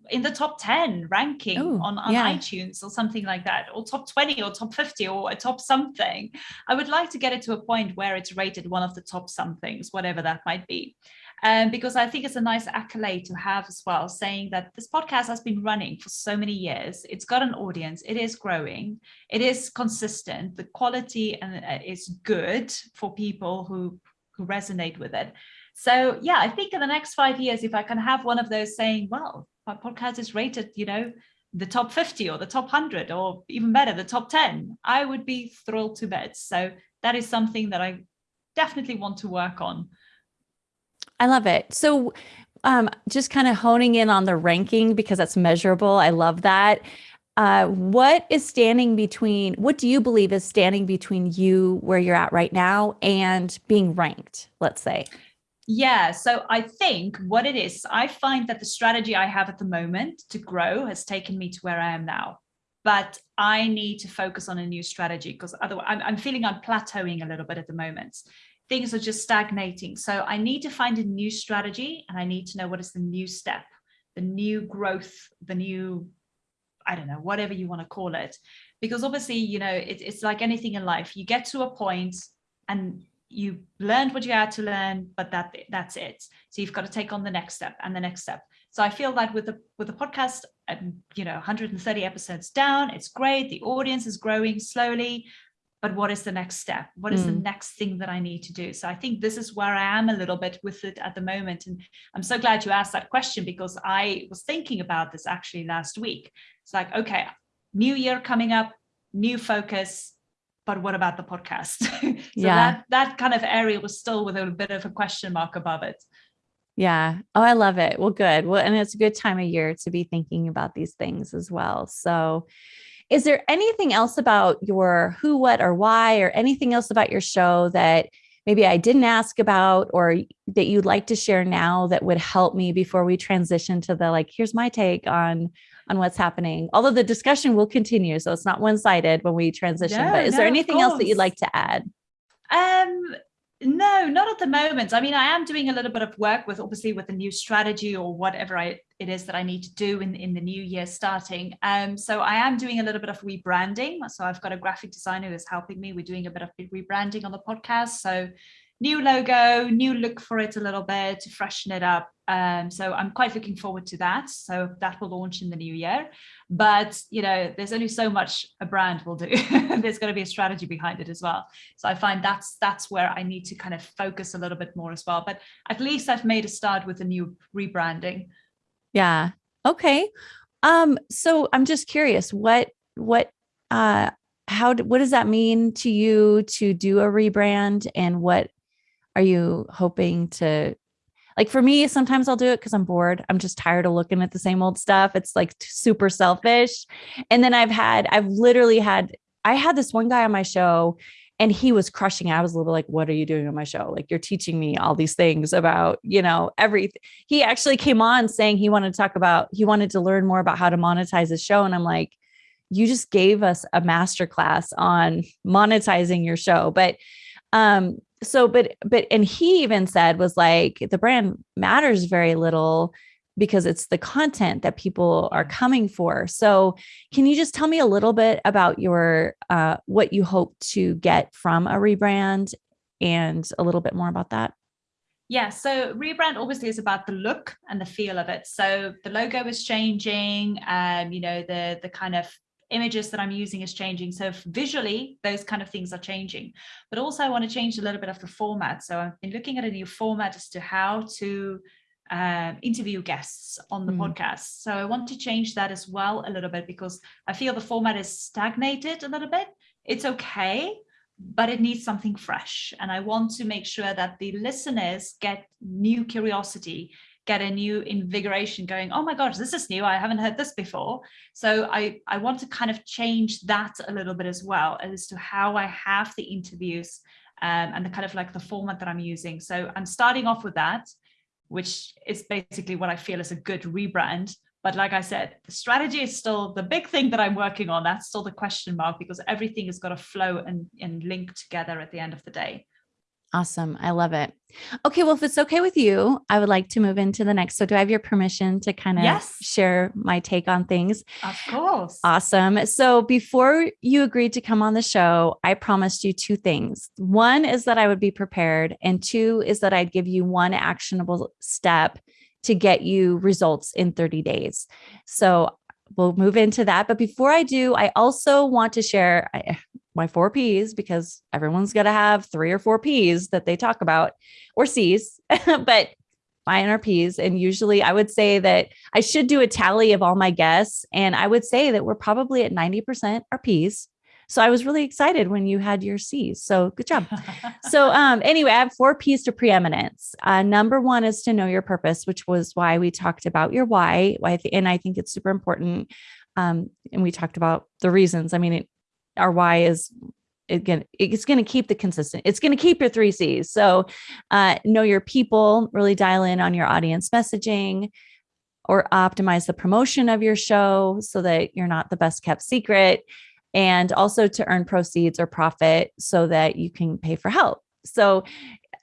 in the top 10 ranking Ooh, on, on yeah. iTunes or something like that, or top 20 or top 50 or a top something. I would like to get it to a point where it's rated one of the top somethings, whatever that might be. um, because I think it's a nice accolade to have as well, saying that this podcast has been running for so many years. It's got an audience. It is growing. It is consistent. The quality and uh, is good for people who who resonate with it. So yeah, I think in the next five years, if I can have one of those saying, well, my podcast is rated, you know, the top 50 or the top 100 or even better, the top 10, I would be thrilled to bits. So that is something that I definitely want to work on. I love it. So um, just kind of honing in on the ranking because that's measurable. I love that. Uh, what is standing between, what do you believe is standing between you where you're at right now and being ranked, let's say? Yeah, so I think what it is, I find that the strategy I have at the moment to grow has taken me to where I am now. But I need to focus on a new strategy because otherwise I'm, I'm feeling I'm plateauing a little bit at the moment. Things are just stagnating. So I need to find a new strategy and I need to know what is the new step, the new growth, the new, I don't know, whatever you want to call it. Because obviously, you know, it, it's like anything in life. You get to a point and you learned what you had to learn, but that that's it. So you've got to take on the next step and the next step. So I feel that with the with the podcast, um, you know, 130 episodes down, it's great. The audience is growing slowly, but what is the next step? What is mm. the hmm. next thing that I need to do? So I think this is where I am a little bit with it at the moment. And I'm so glad you asked that question because I was thinking about this actually last week. It's like, okay, new year coming up, new focus, but what about the podcast? <laughs> so yeah. that, that kind of area was still with a bit of a question mark above it. Yeah. Oh, I love it. Well, good. Well, and it's a good time of year to be thinking about these things as well. So, is there anything else about your who, what, or why, or anything else about your show that maybe I didn't ask about or that you'd like to share now that would help me before we transition to the like, here's my take on on what's happening. Although the discussion will continue, so it's not one-sided when we transition. No, but is no, there anything else that you'd like to add? Um, no, not at the moment. I mean, I am doing a little bit of work with obviously with the new strategy or whatever I, it is that I need to do in, in the new year starting. Um, so I am doing a little bit of rebranding. So I've got a graphic designer who's helping me. We're doing a bit of rebranding on the podcast. So new logo, new look for it a little bit to freshen it up. Um, so I'm quite looking forward to that. So that will launch in the new year. But you know, there's only so much a brand will do. <laughs> there's going to be a strategy behind it as well. So I find that's that's where I need to kind of focus a little bit more as well. But at least I've made a start with a new rebranding. Yeah. Okay. Um, so I'm just curious, what what uh how what does that mean to you to do a rebrand and what are you hoping to like for me sometimes i'll do it because i'm bored i'm just tired of looking at the same old stuff it's like super selfish and then i've had i've literally had i had this one guy on my show and he was crushing it. I was a little like, what are you doing on my show? Like you're teaching me all these things about, you know, everything. He actually came on saying he wanted to talk about, he wanted to learn more about how to monetize his show. And I'm like, you just gave us a master class on monetizing your show. But um, so but but and he even said was like the brand matters very little because it's the content that people are coming for. So can you just tell me a little bit about your uh, what you hope to get from a rebrand and a little bit more about that? Yeah, so rebrand obviously is about the look and the feel of it. So the logo is changing, um, you know, the the kind of images that I'm using is changing. So visually, those kind of things are changing. But also I want to change a little bit of the format. So I've been looking at a new format as to how to uh, interview guests on the mm. podcast. So I want to change that as well a little bit because I feel the format is stagnated a little bit. It's okay, but it needs something fresh. And I want to make sure that the listeners get new curiosity get a new invigoration going oh my gosh this is new i haven't heard this before so i i want to kind of change that a little bit as well as to how i have the interviews um, and the kind of like the format that i'm using so i'm starting off with that which is basically what i feel is a good rebrand but like I said, the strategy is still the big thing that I'm working on. That's still the question mark because everything has got to flow and, and link together at the end of the day. Awesome. I love it. Okay. Well, if it's okay with you, I would like to move into the next. So, do I have your permission to kind of yes. share my take on things? Of course. Awesome. So, before you agreed to come on the show, I promised you two things. One is that I would be prepared, and two is that I'd give you one actionable step to get you results in 30 days. So, we'll move into that. But before I do, I also want to share my four P's because everyone's got to have three or four P's that they talk about or C's, <laughs> but mine are P's. And usually I would say that I should do a tally of all my guests. And I would say that we're probably at 90% are P's. So I was really excited when you had your C's. So good job. <laughs> so um, anyway, I have four P's to preeminence. Uh, number one is to know your purpose, which was why we talked about your why. why and I think it's super important. Um, and we talked about the reasons. I mean, it, our why is again it's going to keep the consistent it's going to keep your three c's so uh, know your people really dial in on your audience messaging or optimize the promotion of your show so that you're not the best kept secret and also to earn proceeds or profit so that you can pay for help so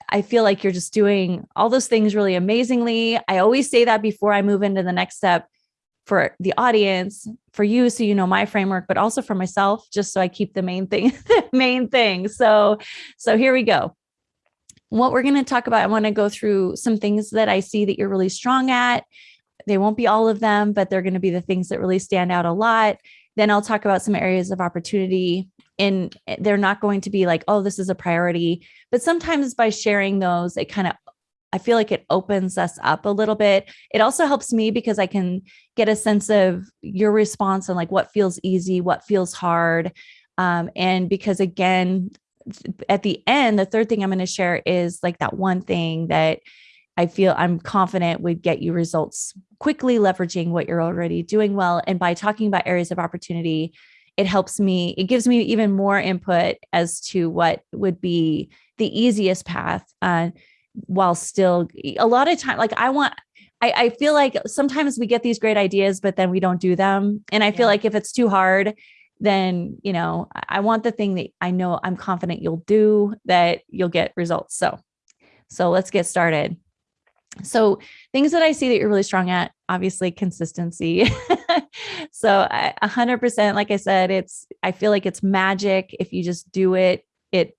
I feel like you're just doing all those things really amazingly. I always say that before I move into the next step for the audience, for you, so you know my framework, but also for myself, just so I keep the main thing, the <laughs> main thing. So, so here we go. What we're going to talk about, I want to go through some things that I see that you're really strong at. They won't be all of them, but they're going to be the things that really stand out a lot. Then I'll talk about some areas of opportunity and they're not going to be like, oh, this is a priority. But sometimes by sharing those, it kind of I feel like it opens us up a little bit. It also helps me because I can get a sense of your response and like what feels easy, what feels hard. Um, and because again, at the end, the third thing I'm going to share is like that one thing that I feel I'm confident would get you results quickly, leveraging what you're already doing well. And by talking about areas of opportunity, it helps me, it gives me even more input as to what would be the easiest path. Uh, while still a lot of time like i want I, I feel like sometimes we get these great ideas but then we don't do them. And i feel like if it's too hard then you know i want the thing that i know i'm confident you'll do that you'll get results. So so let's get started. So things that i see that you're really strong at obviously consistency. <laughs> So a 100% like i said it's i feel like it's magic. If you just do it it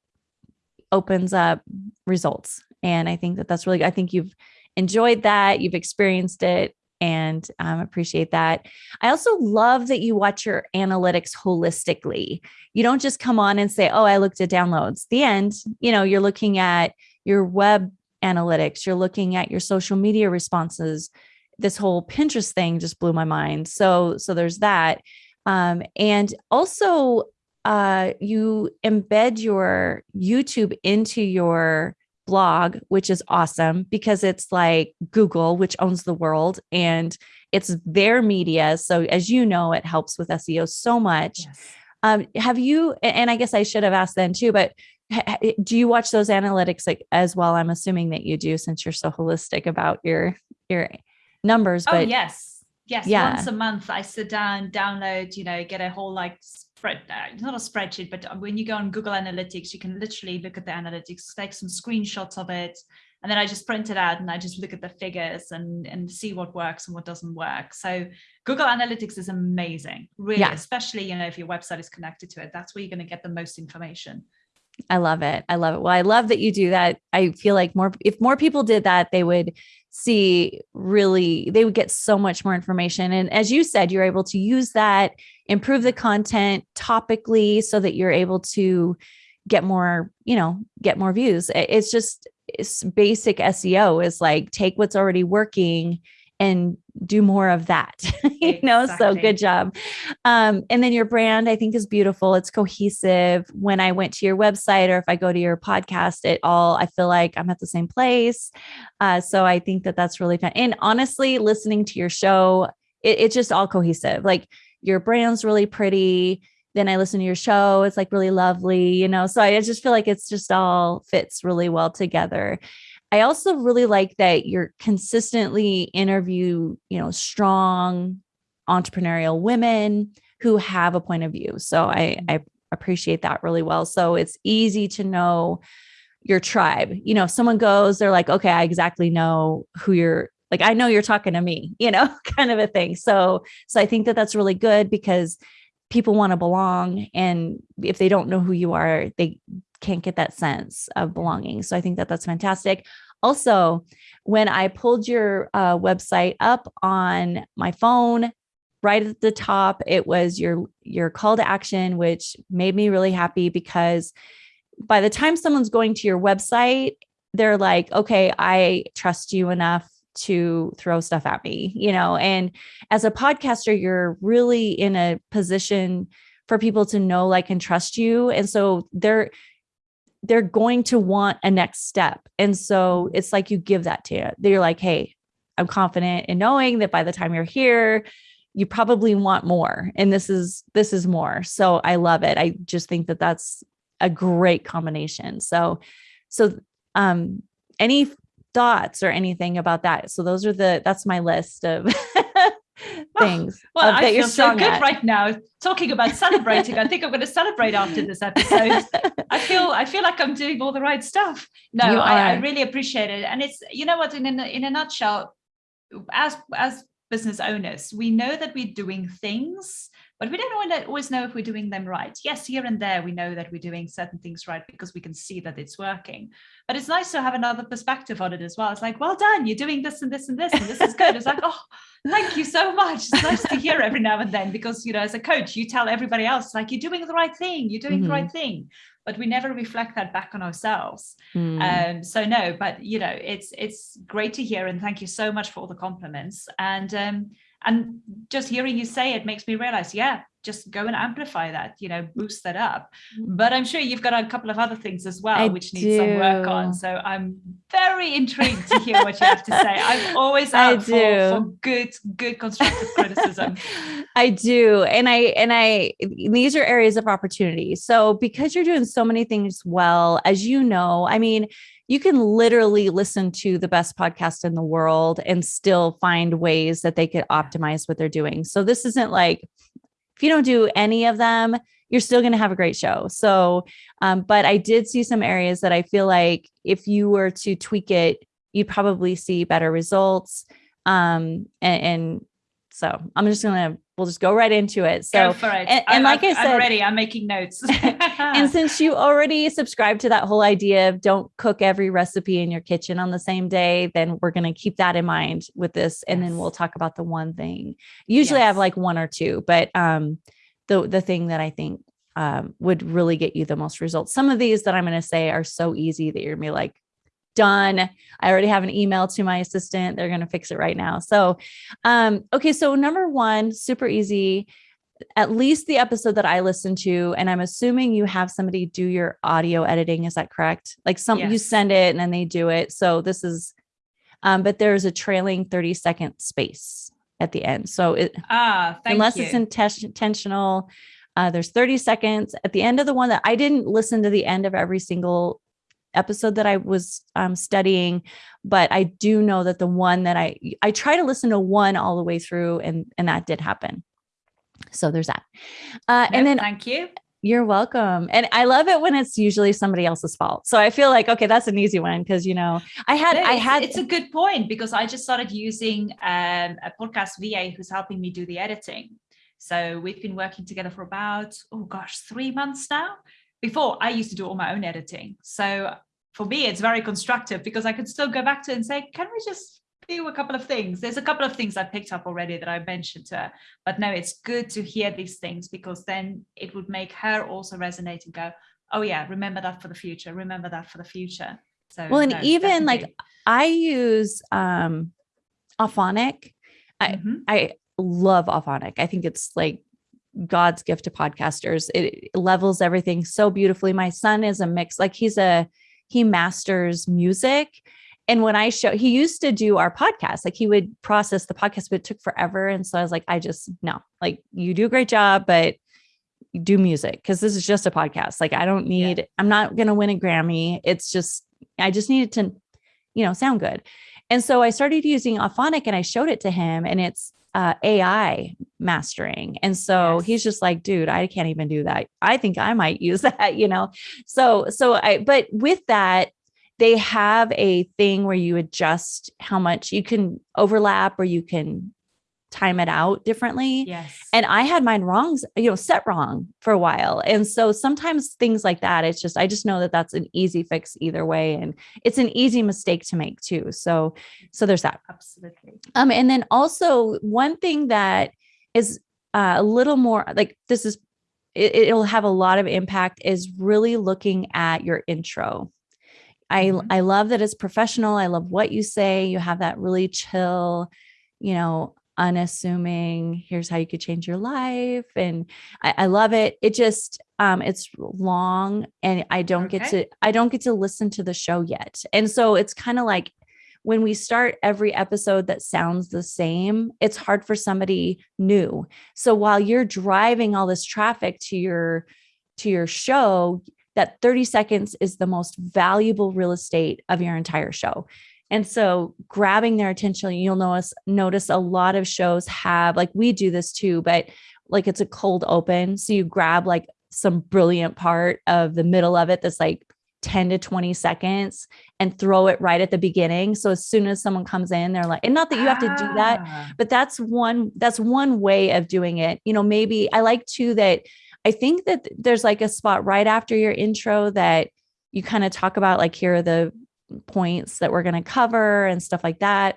opens up results and I think that that's really, I think you've enjoyed that, you've experienced it, and um, appreciate that. I also love that you watch your analytics holistically. You don't just come on and say, "Oh, I looked at downloads." The end, you know, you're looking at your web analytics, you're looking at your social media responses. This whole Pinterest thing just blew my mind. So, so there's that, um, and also uh, you embed your YouTube into your blog, which is awesome because it's like Google, which owns the world, and it's their media. So, as you know, it helps with SEO so much. Yes. Um, have you, and I guess I should have asked then too, but do you watch those analytics like as well? I'm assuming that you do since you're so holistic about your your numbers. Oh, but oh, yes. Yes. Yeah. Once a month, I sit down, download, you know, get a whole like spread uh, not a spreadsheet but when you go on google analytics you can literally look at the analytics take some screenshots of it and then i just print it out and i just look at the figures and and see what works and what doesn't work. So google analytics is amazing really yeah. especially you know if your website is connected to it. That's where you're going to get the most information I love it. I love it. Well, I love that you do that. I feel like more if more people did that, they would see really they would get so much more information. And as you said, you're able to use that improve the content topically so that you're able to get more, you know, get more views. It's just it's basic SEO is like take what's already working and do more of that <laughs> you know exactly. so good job um, and then your brand i think is beautiful it's cohesive when i went to your website or if i go to your podcast it all i feel like i'm at the same place uh, so i think that that's really fun and honestly listening to your show it, it's just all cohesive like your brand's really pretty then I listen to your show. It's like really lovely, you know. So I just feel like it's just all fits really well together. I also really like that you're consistently interview, you know, strong entrepreneurial women who have a point of view. So I, mm-hmm. I appreciate that really well. So it's easy to know, your tribe. You know, if someone goes, they're like, okay, I exactly know who you're like, I know you're talking to me, <laughs> you know, kind of a thing. So, so I think that that's really good because people want to belong. And if they don't know who you are, they can't get that sense of belonging. So I think that that's fantastic. Also, when I pulled your uh, website up on my phone, right at the top, it was your your call to action, which made me really happy because by the time someone's going to your website, they're like, okay, I trust you enough to throw stuff at me, you know. And as a podcaster, you're really in a position for people to know, like, and trust you. And so they're they're going to want a next step. And so it's like you give that to you. They're like, hey, I'm confident in knowing that by the time you're here, you probably want more. And this is this is more. So I love it. I just think that that's a great combination. So so um any thoughts or anything about that? So those are the that's my list of <laughs> <laughs> things. well, I feel so good at. right now talking about celebrating. I think I'm going to celebrate after this episode. <laughs> I feel I feel like I'm doing all the right stuff. No, I, I, really appreciate it, and it's you know what in a, in a nutshell, as as business owners, we know that we're doing things but we don't always know if we're doing them right. Yes, here and there we know that we're doing certain things right because we can see that it's working. But it's nice to have another perspective on it as well. It's like, well done, you're doing this and this and this, and this is good. It's like, oh, thank you so much. It's nice to hear every now and then because you know, as a coach, you tell everybody else like you're doing the right thing, you're doing mm-hmm. the right thing but we never reflect that back on ourselves mm. um so no but you know it's it's great to hear and thank you so much for all the compliments and um and just hearing you say it makes me realize yeah just go and amplify that you know boost that up. Mm. but i'm sure you've got a couple of other things as well I which do. need some work on. So i'm very intrigued to hear what you have to say. I'm always <laughs> out for, for good good constructive criticism. <laughs> I do. And i and i these are areas of opportunity. So because you're doing so many things well as you know i mean you can literally listen to the best podcast in the world and still find ways that they could optimize what they're doing. So this isn't like if you don't do any of them, you're still going to have a great show. So, um, but I did see some areas that I feel like if you were to tweak it, you'd probably see better results. Um, and, and so I'm just going to we'll just go right into it. So, it. And, and like I, I said, I'm ready. I'm making notes. <laughs> <laughs> and since you already subscribe to that whole idea of don't cook every recipe in your kitchen on the same day, then we're going to keep that in mind with this. And yes. then we'll talk about the one thing. Usually yes. I have like one or two, but um, the, the thing that I think um, would really get you the most results. Some of these that I'm going to say are so easy that you're going to be like, done. I already have an email to my assistant. They're going to fix it right now. So, um, okay. So number one, super easy, at least the episode that I listened to, and I'm assuming you have somebody do your audio editing. Is that correct? Like some, yes. you send it and then they do it. So this is, um, but there's a trailing 30 second space at the end. So it, ah, unless you. it's intentional, uh, there's 30 seconds at the end of the one that I didn't listen to the end of every single episode that I was um, studying, but I do know that the one that I I try to listen to one all the way through, and and that did happen. So there's that. Uh, and then thank you. You're welcome. And I love it when it's usually somebody else's fault. So I feel like, okay, that's an easy one because, you know, I had, no, I had. It's a good point because I just started using um, a podcast VA who's helping me do the editing. So we've been working together for about, oh gosh, three months now before I used to do all my own editing. So for me, it's very constructive because I can still go back to and say, can we just do a couple of things? There's a couple of things I picked up already that I mentioned to her, but no, it's good to hear these things because then it would make her also resonate and go, oh yeah, remember that for the future. Remember that for the future. So well, and no, even definitely. like I use um Auphonic. I mm-hmm. I love Auphonic. I think it's like God's gift to podcasters. It levels everything so beautifully. My son is a mix, like he's a he masters music. And when I show he used to do our podcast, like he would process the podcast, but it took forever. And so I was like, I just no, like you do a great job, but do music because this is just a podcast. Like I don't need, yeah. I'm not gonna win a Grammy. It's just I just needed to, you know, sound good. And so I started using Auphonic and I showed it to him and it's uh, AI mastering. And so Yes. he's just like, dude, I can't even do that. I think I might <laughs> use that, you know? So, so I, but with that, they have a thing where you adjust how much you can overlap or you can time it out differently. Yes. And I had mine wrong, you know, set wrong for a while. And so sometimes things like that, it's just, I just know that that's an easy fix either way. And it's an easy mistake to make too. So, so there's that. absolutely. Um, and then also one thing that is uh, a little more like this is, it, it'll have a lot of impact is really looking at your intro. I, Mhm. I love that it's professional. I love what you say. You have that really chill, you know, unassuming, here's how you could change your life. And I, I love it. It just, um, it's long and I don't get to, I don't get to listen to the show yet. And so it's kind of like when we start every episode that sounds the same, it's hard for somebody new. So while you're driving all this traffic to your, to your show, that 30 seconds is the most valuable real estate of your entire show. And so grabbing their attention, you'll notice notice a lot of shows have like we do this too, but like it's a cold open. So you grab like some brilliant part of the middle of it that's like 10 to 20 seconds and throw it right at the beginning. So as soon as someone comes in, they're like, and not that you have to do that, Ah, but that's one that's one way of doing it you know maybe i like too that i think that there's like a spot right after your intro that you kind of talk about like here are the points that we're going to cover and stuff like that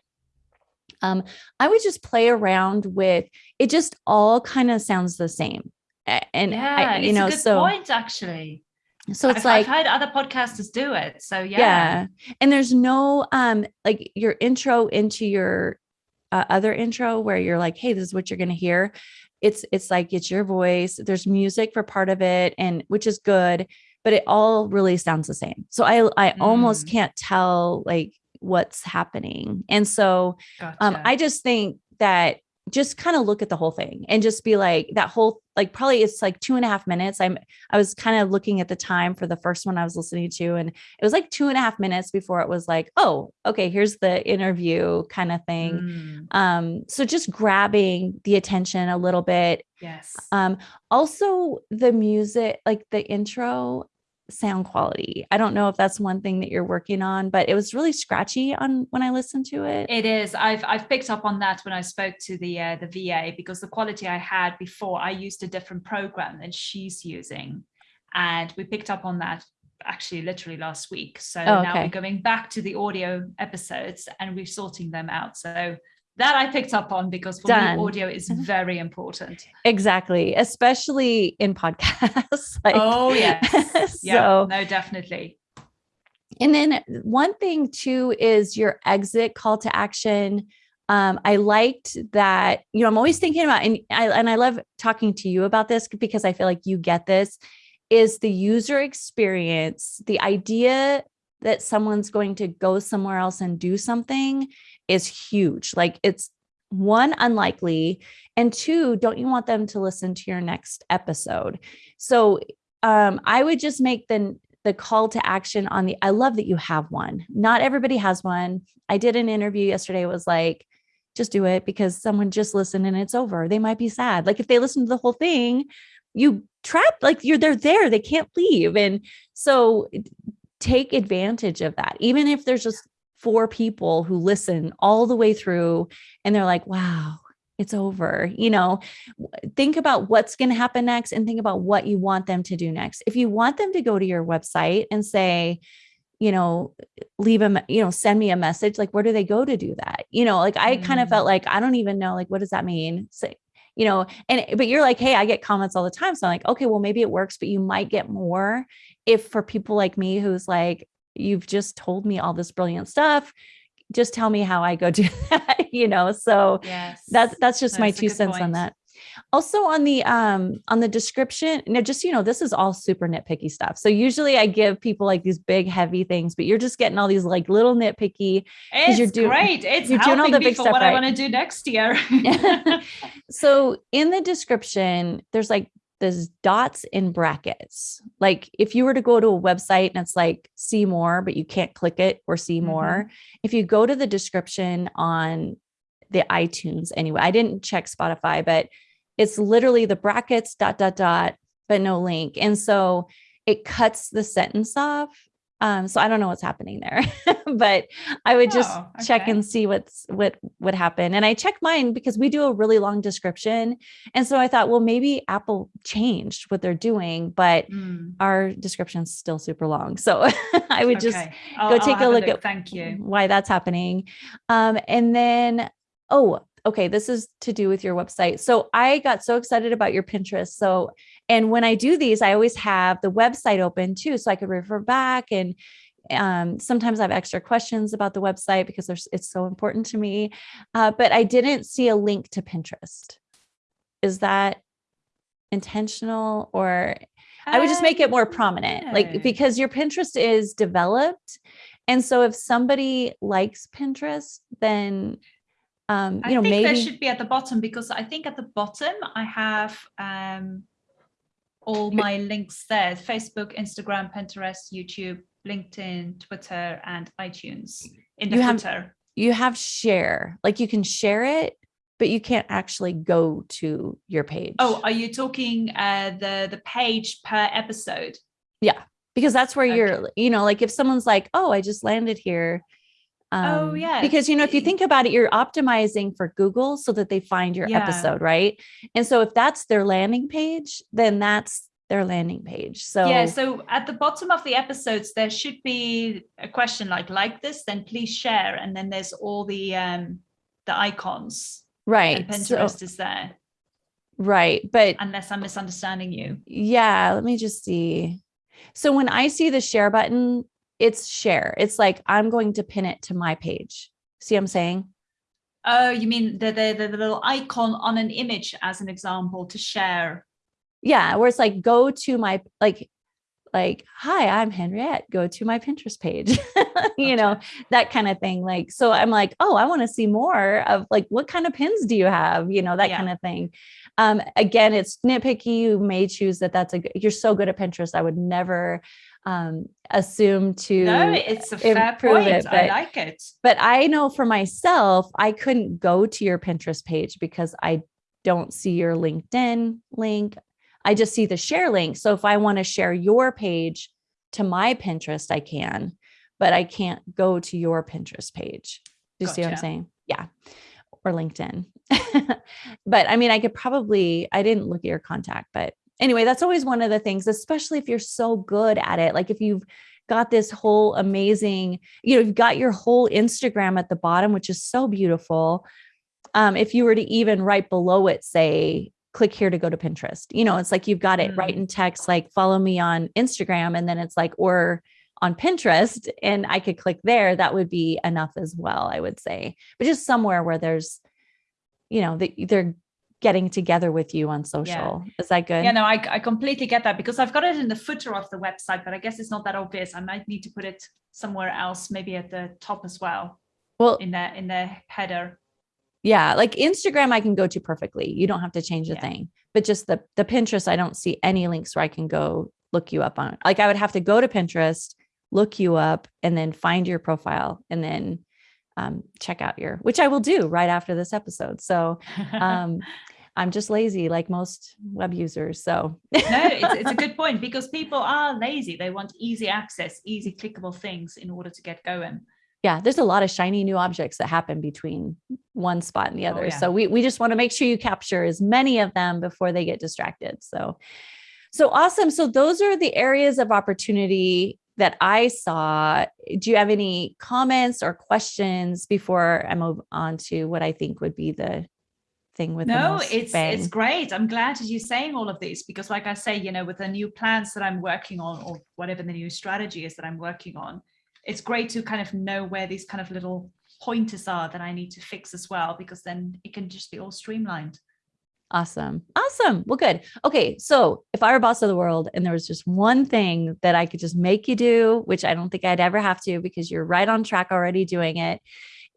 um i would just play around with it just all kind of sounds the same and yeah, I, you it's know a good so point actually. so it's I've, like I've heard other podcasters do it. So yeah. yeah. and there's no um like your intro into your uh, other intro where you're like hey this is what you're going to hear it's it's like it's your voice there's music for part of it and which is good but it all really sounds the same so i i almost Mm. can't tell like what's happening and so Gotcha. um i just think that just kind of look at the whole thing and just be like that whole like probably it's like two and a half minutes i'm i was kind of looking at the time for the first one i was listening to and it was like two and a half minutes before it was like oh okay here's the interview kind of thing Mm, um so just grabbing the attention a little bit yes. um also the music like the intro sound quality i don't know if that's one thing that you're working on but it was really scratchy on when i listened to it It is. I've I've picked up on that when I spoke to the uh, the VA because the quality I had before I used a different program than she's using, and we picked up on that actually literally last week. So Oh, now we're going back to the audio episodes and we're sorting them out. So that I picked up on because for Done. me audio is Mhm. very important. Exactly, especially in podcasts. <laughs> like, Oh yes, <laughs> yeah, so, no, definitely. and then one thing too is your exit call to action. Um, I liked that, you know, I'm always thinking about, and I and I love talking to you about this because I feel like you get this, is the user experience, the idea that someone's going to go somewhere else and do something is huge. Like it's one unlikely and two don't you want them to listen to your next episode? So um i would just make the the call to action on the i love that you have one. Not everybody has one. I did an interview yesterday. It was like just do it because someone just listened and it's over. They might be sad. Like if they listen to the whole thing you trap like you're they're there. They can't leave. And so take advantage of that. Even if there's just four people who listen all the way through and they're like wow it's over. You know think about what's going to happen next and think about what you want them to do next. If you want them to go to your website and say you know leave them you know send me a message like where do they go to do that? You know like i kind of Mm. felt like i don't even know like what does that mean? Say you know and but you're like hey i get comments all the time. So i'm like okay well maybe it works but you might get more if for people like me who's like you've just told me all this brilliant stuff just tell me how i go <laughs> do that you know so Yes. that's that's just my That's two cents on that also on the um on the description now just you know this is all super nitpicky stuff so usually i give people like these big heavy things but you're just getting all these like little nitpicky It's you're doing- great. It's you're doing all helping the big stuff what right. I want to do next year. <laughs> so in the description there's like there's dots in brackets like if you were to go to a website and it's like see more but you can't click it or see Mhm. more if you go to the description on the iTunes anyway. I didn't check Spotify, but it's literally the brackets dot dot dot, but no link. And so it cuts the sentence off um, so I don't know what's happening there, <laughs> but I would just Oh, check and see what's what would happen. And I check mine because we do a really long description. And so I thought, well, maybe Apple changed what they're doing, but Mm, our description's still super long. So <laughs> I would just okay. I'll- go take a look at Thank you. why that's happening. Um, and then, oh, okay, this is to do with your website. So I got so excited about your Pinterest. So, and when I do these, I always have the website open too, so I could refer back. And um, sometimes I have extra questions about the website because there's it's so important to me. Uh, but I didn't see a link to Pinterest. Is that intentional or I would just make it more prominent, like because your Pinterest is developed. And so if somebody likes Pinterest, then um, I you know, think there maybe should be at the bottom because I think at the bottom I have um, all my links there: Facebook, Instagram, Pinterest, YouTube, LinkedIn, Twitter, and iTunes in the You have- footer. you have share, like you can share it, but you can't actually go to your page. Oh, are you talking uh, the the page per episode? Yeah, because that's where okay. you're, you know, like if someone's like, oh, I just landed here. Oh, um, yeah. Because, you know, if you think about it, you're optimizing for Google so that they find your Yeah. episode, right? And so if that's their landing page, then that's their landing page. So, yeah. So at the bottom of the episodes, there should be a question like "like this," then please share, and then there's all the um, the icons. right. And so- Pinterest is there, right. But unless I'm misunderstanding you. Yeah, let me just see. So when I see the share button, it's share. It's like I'm going to pin it to my page. See what I'm saying? Oh, you mean the, the the the little icon on an image as an example to share? Yeah, where it's like go to my like like hi, I'm Henriette, go to my Pinterest page. <laughs> you know, that kind of thing. Like so I'm like, "Oh, I want to see more of like what kind of pins do you have?" you know, that Yeah. kind of thing. Um again, it's nitpicky. You may choose that that's a, you're so good at Pinterest. I would never um assume to No, it's a fair point. it, I like it. but I know for myself, I couldn't go to your Pinterest page because I don't see your LinkedIn link. I just see the share link. So if I want to share your page to my Pinterest, I can, but I can't go to your Pinterest page. Do you see what I'm saying? Yeah. Or LinkedIn. <laughs> but I mean, I could probably, I didn't look at your contact, but anyway, that's always one of the things, especially if you're so good at it. Like if you've got this whole amazing, you know, you've got your whole Instagram at the bottom, which is so beautiful. Um, if you were to even right below it, say, click here to go to Pinterest, you know, it's like you've got it right Mm. in text, like follow me on Instagram. And then it's like, or on Pinterest, and I could click there. That would be enough as well, I would say. But just somewhere where there's, you know, that they're getting together with you on social. Is that good? Yeah, no, I, I completely get that because I've got it in the footer of the website, but I guess it's not that obvious. I might need to put it somewhere else, maybe at the top as well, well, in the in the header. yeah, like Instagram, I can go to perfectly. You don't have to change a Yeah. thing. But just the the Pinterest, I don't see any links where I can go look you up on. Like I would have to go to Pinterest, look you up, and then find your profile, and then um, check out your, which I will do right after this episode. So <laughs> um, I'm just lazy, like most web users. So no, it's, it's a <laughs> good point because people are lazy. They want easy access, easy clickable things in order to get going. yeah, there's a lot of shiny new objects that happen between one spot and the Oh, other. yeah. So we we just want to make sure you capture as many of them before they get distracted. So so awesome. So those are the areas of opportunity that I saw. Do you have any comments or questions before I move on to what I think would be the thing with no it's bang? it's great i'm glad that you're saying all of this because like i say you know with the new plans that i'm working on or whatever the new strategy is that i'm working on it's great to kind of know where these kind of little pointers are that i need to fix as well because then it can just be all streamlined Awesome. Awesome. Well, good. Okay. So if I were boss of the world and there was just one thing that I could just make you do, which I don't think I'd ever have to because you're right on track already doing it,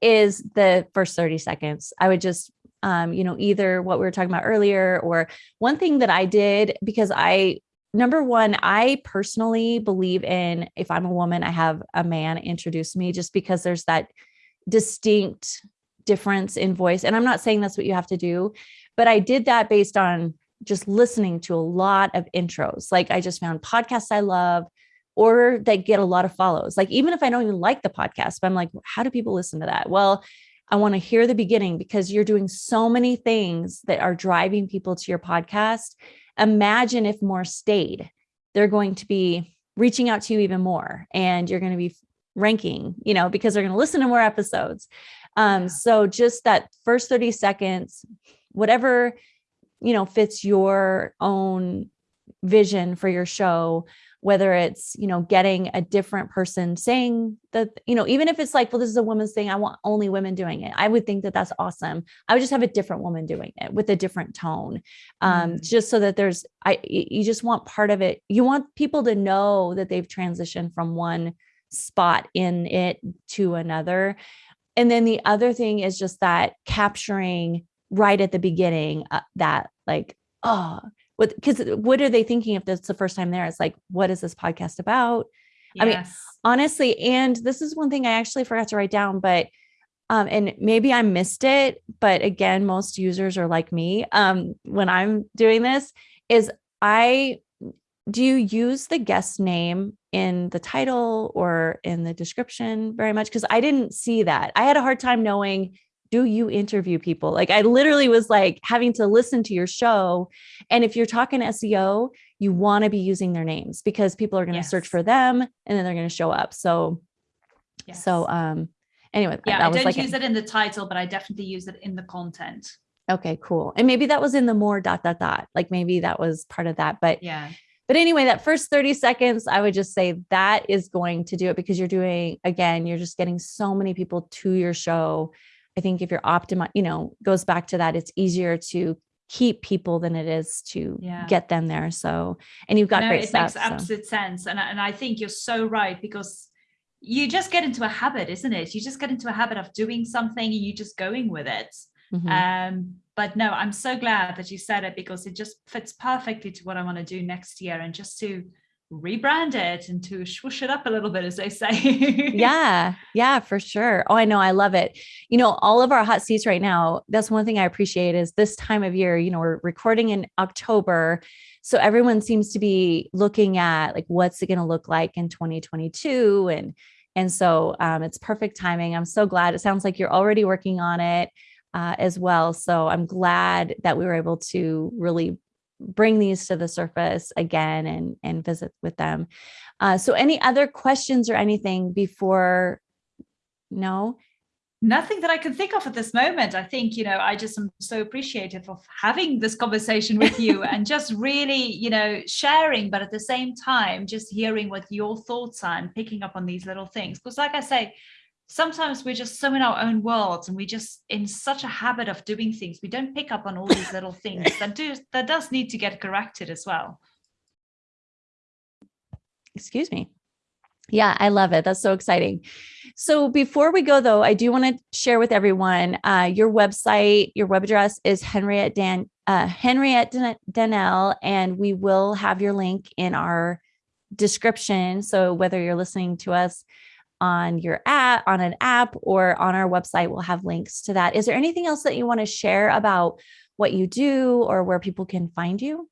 is the first 30 seconds. I would just, um, you know, either what we were talking about earlier or one thing that I did because I, number one, I personally believe in if I'm a woman, I have a man introduce me just because there's that distinct difference in voice. And I'm not saying that's what you have to do, but I did that based on just listening to a lot of intros. Like I just found podcasts I love or they get a lot of follows. Like even if I don't even like the podcast, but I'm like, how do people listen to that? Well, I want to hear the beginning because you're doing so many things that are driving people to your podcast. Imagine if more stayed, they're going to be reaching out to you even more and you're going to be ranking, you know, because they're going to listen to more episodes. Um, so just that first 30 seconds, whatever, you know, fits your own vision for your show, whether it's, you know, getting a different person saying that, you know, even if it's like, well, this is a woman's thing, I want only women doing it. I would think that that's awesome. I would just have a different woman doing it with a different tone. Um, mm. just so that there's, I, you just want part of it. You want people to know that they've transitioned from one spot in it to another. And then the other thing is just that capturing right at the beginning uh, that like, oh, what because what are they thinking if that's the first time there? It's like, what is this podcast about? Yes. I mean, honestly, and this is one thing I actually forgot to write down, but um, and maybe I missed it, but again, most users are like me. Um, when I'm doing this, is I do you use the guest name in the title or in the description very much? Because I didn't see that. I had a hard time knowing do you interview people? Like I literally was like having to listen to your show. And if you're talking SEO, you want to be using their names because people are going to yes. search for them and then they're going to show up. So, yes. so, um, anyway, yeah, I don't like use it in the title, but I definitely use it in the content. Okay, cool. And maybe that was in the more dot, dot, dot, like maybe that was part of that, but yeah. But anyway, that first 30 seconds, I would just say that is going to do it because you're doing, again, you're just getting so many people to your show I think if you're optimized, you know, goes back to that, it's easier to keep people than it is to yeah. get them there. So, and you've got no, great it stuff. makes absolute sense. And, and I think you're so right because you just get into a habit, isn't it? You just get into a habit of doing something and you just going with it. Mm-hmm. Um, but no, I'm so glad that you said it because it just fits perfectly to what I want to do next year and just to rebrand it and to swoosh it up a little bit, as they say. <laughs> yeah, yeah, for sure. Oh, I know. I love it. You know, all of our hot seats right now, that's one thing I appreciate is this time of year, you know, we're recording in October. So everyone seems to be looking at like, what's it going to look like in 2022? And, and so um, it's perfect timing. I'm so glad. It sounds like you're already working on it. Uh, as well. So I'm glad that we were able to really bring these to the surface again and and visit with them. Uh, so any other questions or anything before? No. Nothing that I can think of at this moment. I think, you know, I just am so appreciative of having this conversation with you <laughs> and just really, you know, sharing, but at the same time, just hearing what your thoughts are and picking up on these little things. Because, like I say, sometimes we're just so in our own worlds and we just in such a habit of doing things we don't pick up on all these little things that do that does need to get corrected as well. Excuse me. Yeah i love it. That's so exciting. So before we go though i do want to share with everyone uh, your website your web address is henriette dan uh, henriette danelle and we will have your link in our description. So whether you're listening to us on your app, on an app, or on our website. We'll have links to that. Is there anything else that you want to share about what you do or where people can find you?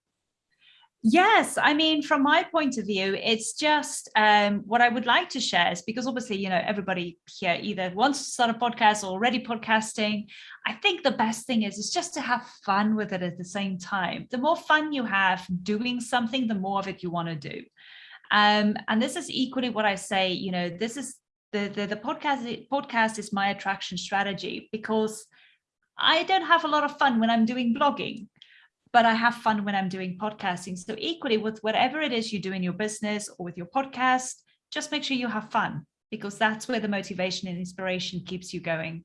Yes, I mean, from my point of view, it's just um, what I would like to share is because obviously, you know, everybody here either wants to start a podcast or already podcasting. I think the best thing is is just to have fun with it at the same time. The more fun you have doing something, the more of it you want to do. Um, and this is equally what I say, you know, this is the, the, the podcast, podcast is my attraction strategy because I don't have a lot of fun when I'm doing blogging, but I have fun when I'm doing podcasting. So equally with whatever it is you do in your business or with your podcast, just make sure you have fun because that's where the motivation and inspiration keeps you going.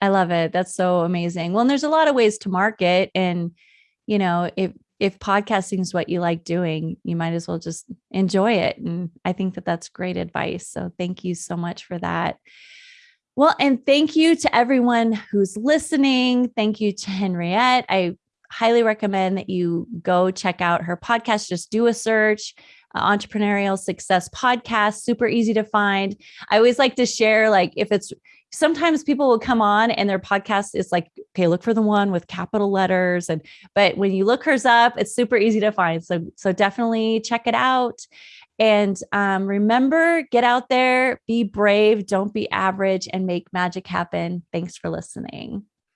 I love it. That's so amazing. Well, and there's a lot of ways to market and you know, if if podcasting is what you like doing, you might as well just enjoy it. And I think that that's great advice. So thank you so much for that. Well, and thank you to everyone who's listening. Thank you to Henriette. I highly recommend that you go check out her podcast. Just do a search. Uh, entrepreneurial success podcast super easy to find i always like to share like if it's sometimes people will come on and their podcast is like, okay, look for the one with capital letters. And but when you look hers up, it's super easy to find. So so definitely check it out. And um, remember, get out there, be brave, don't be average, and make magic happen. Thanks for listening.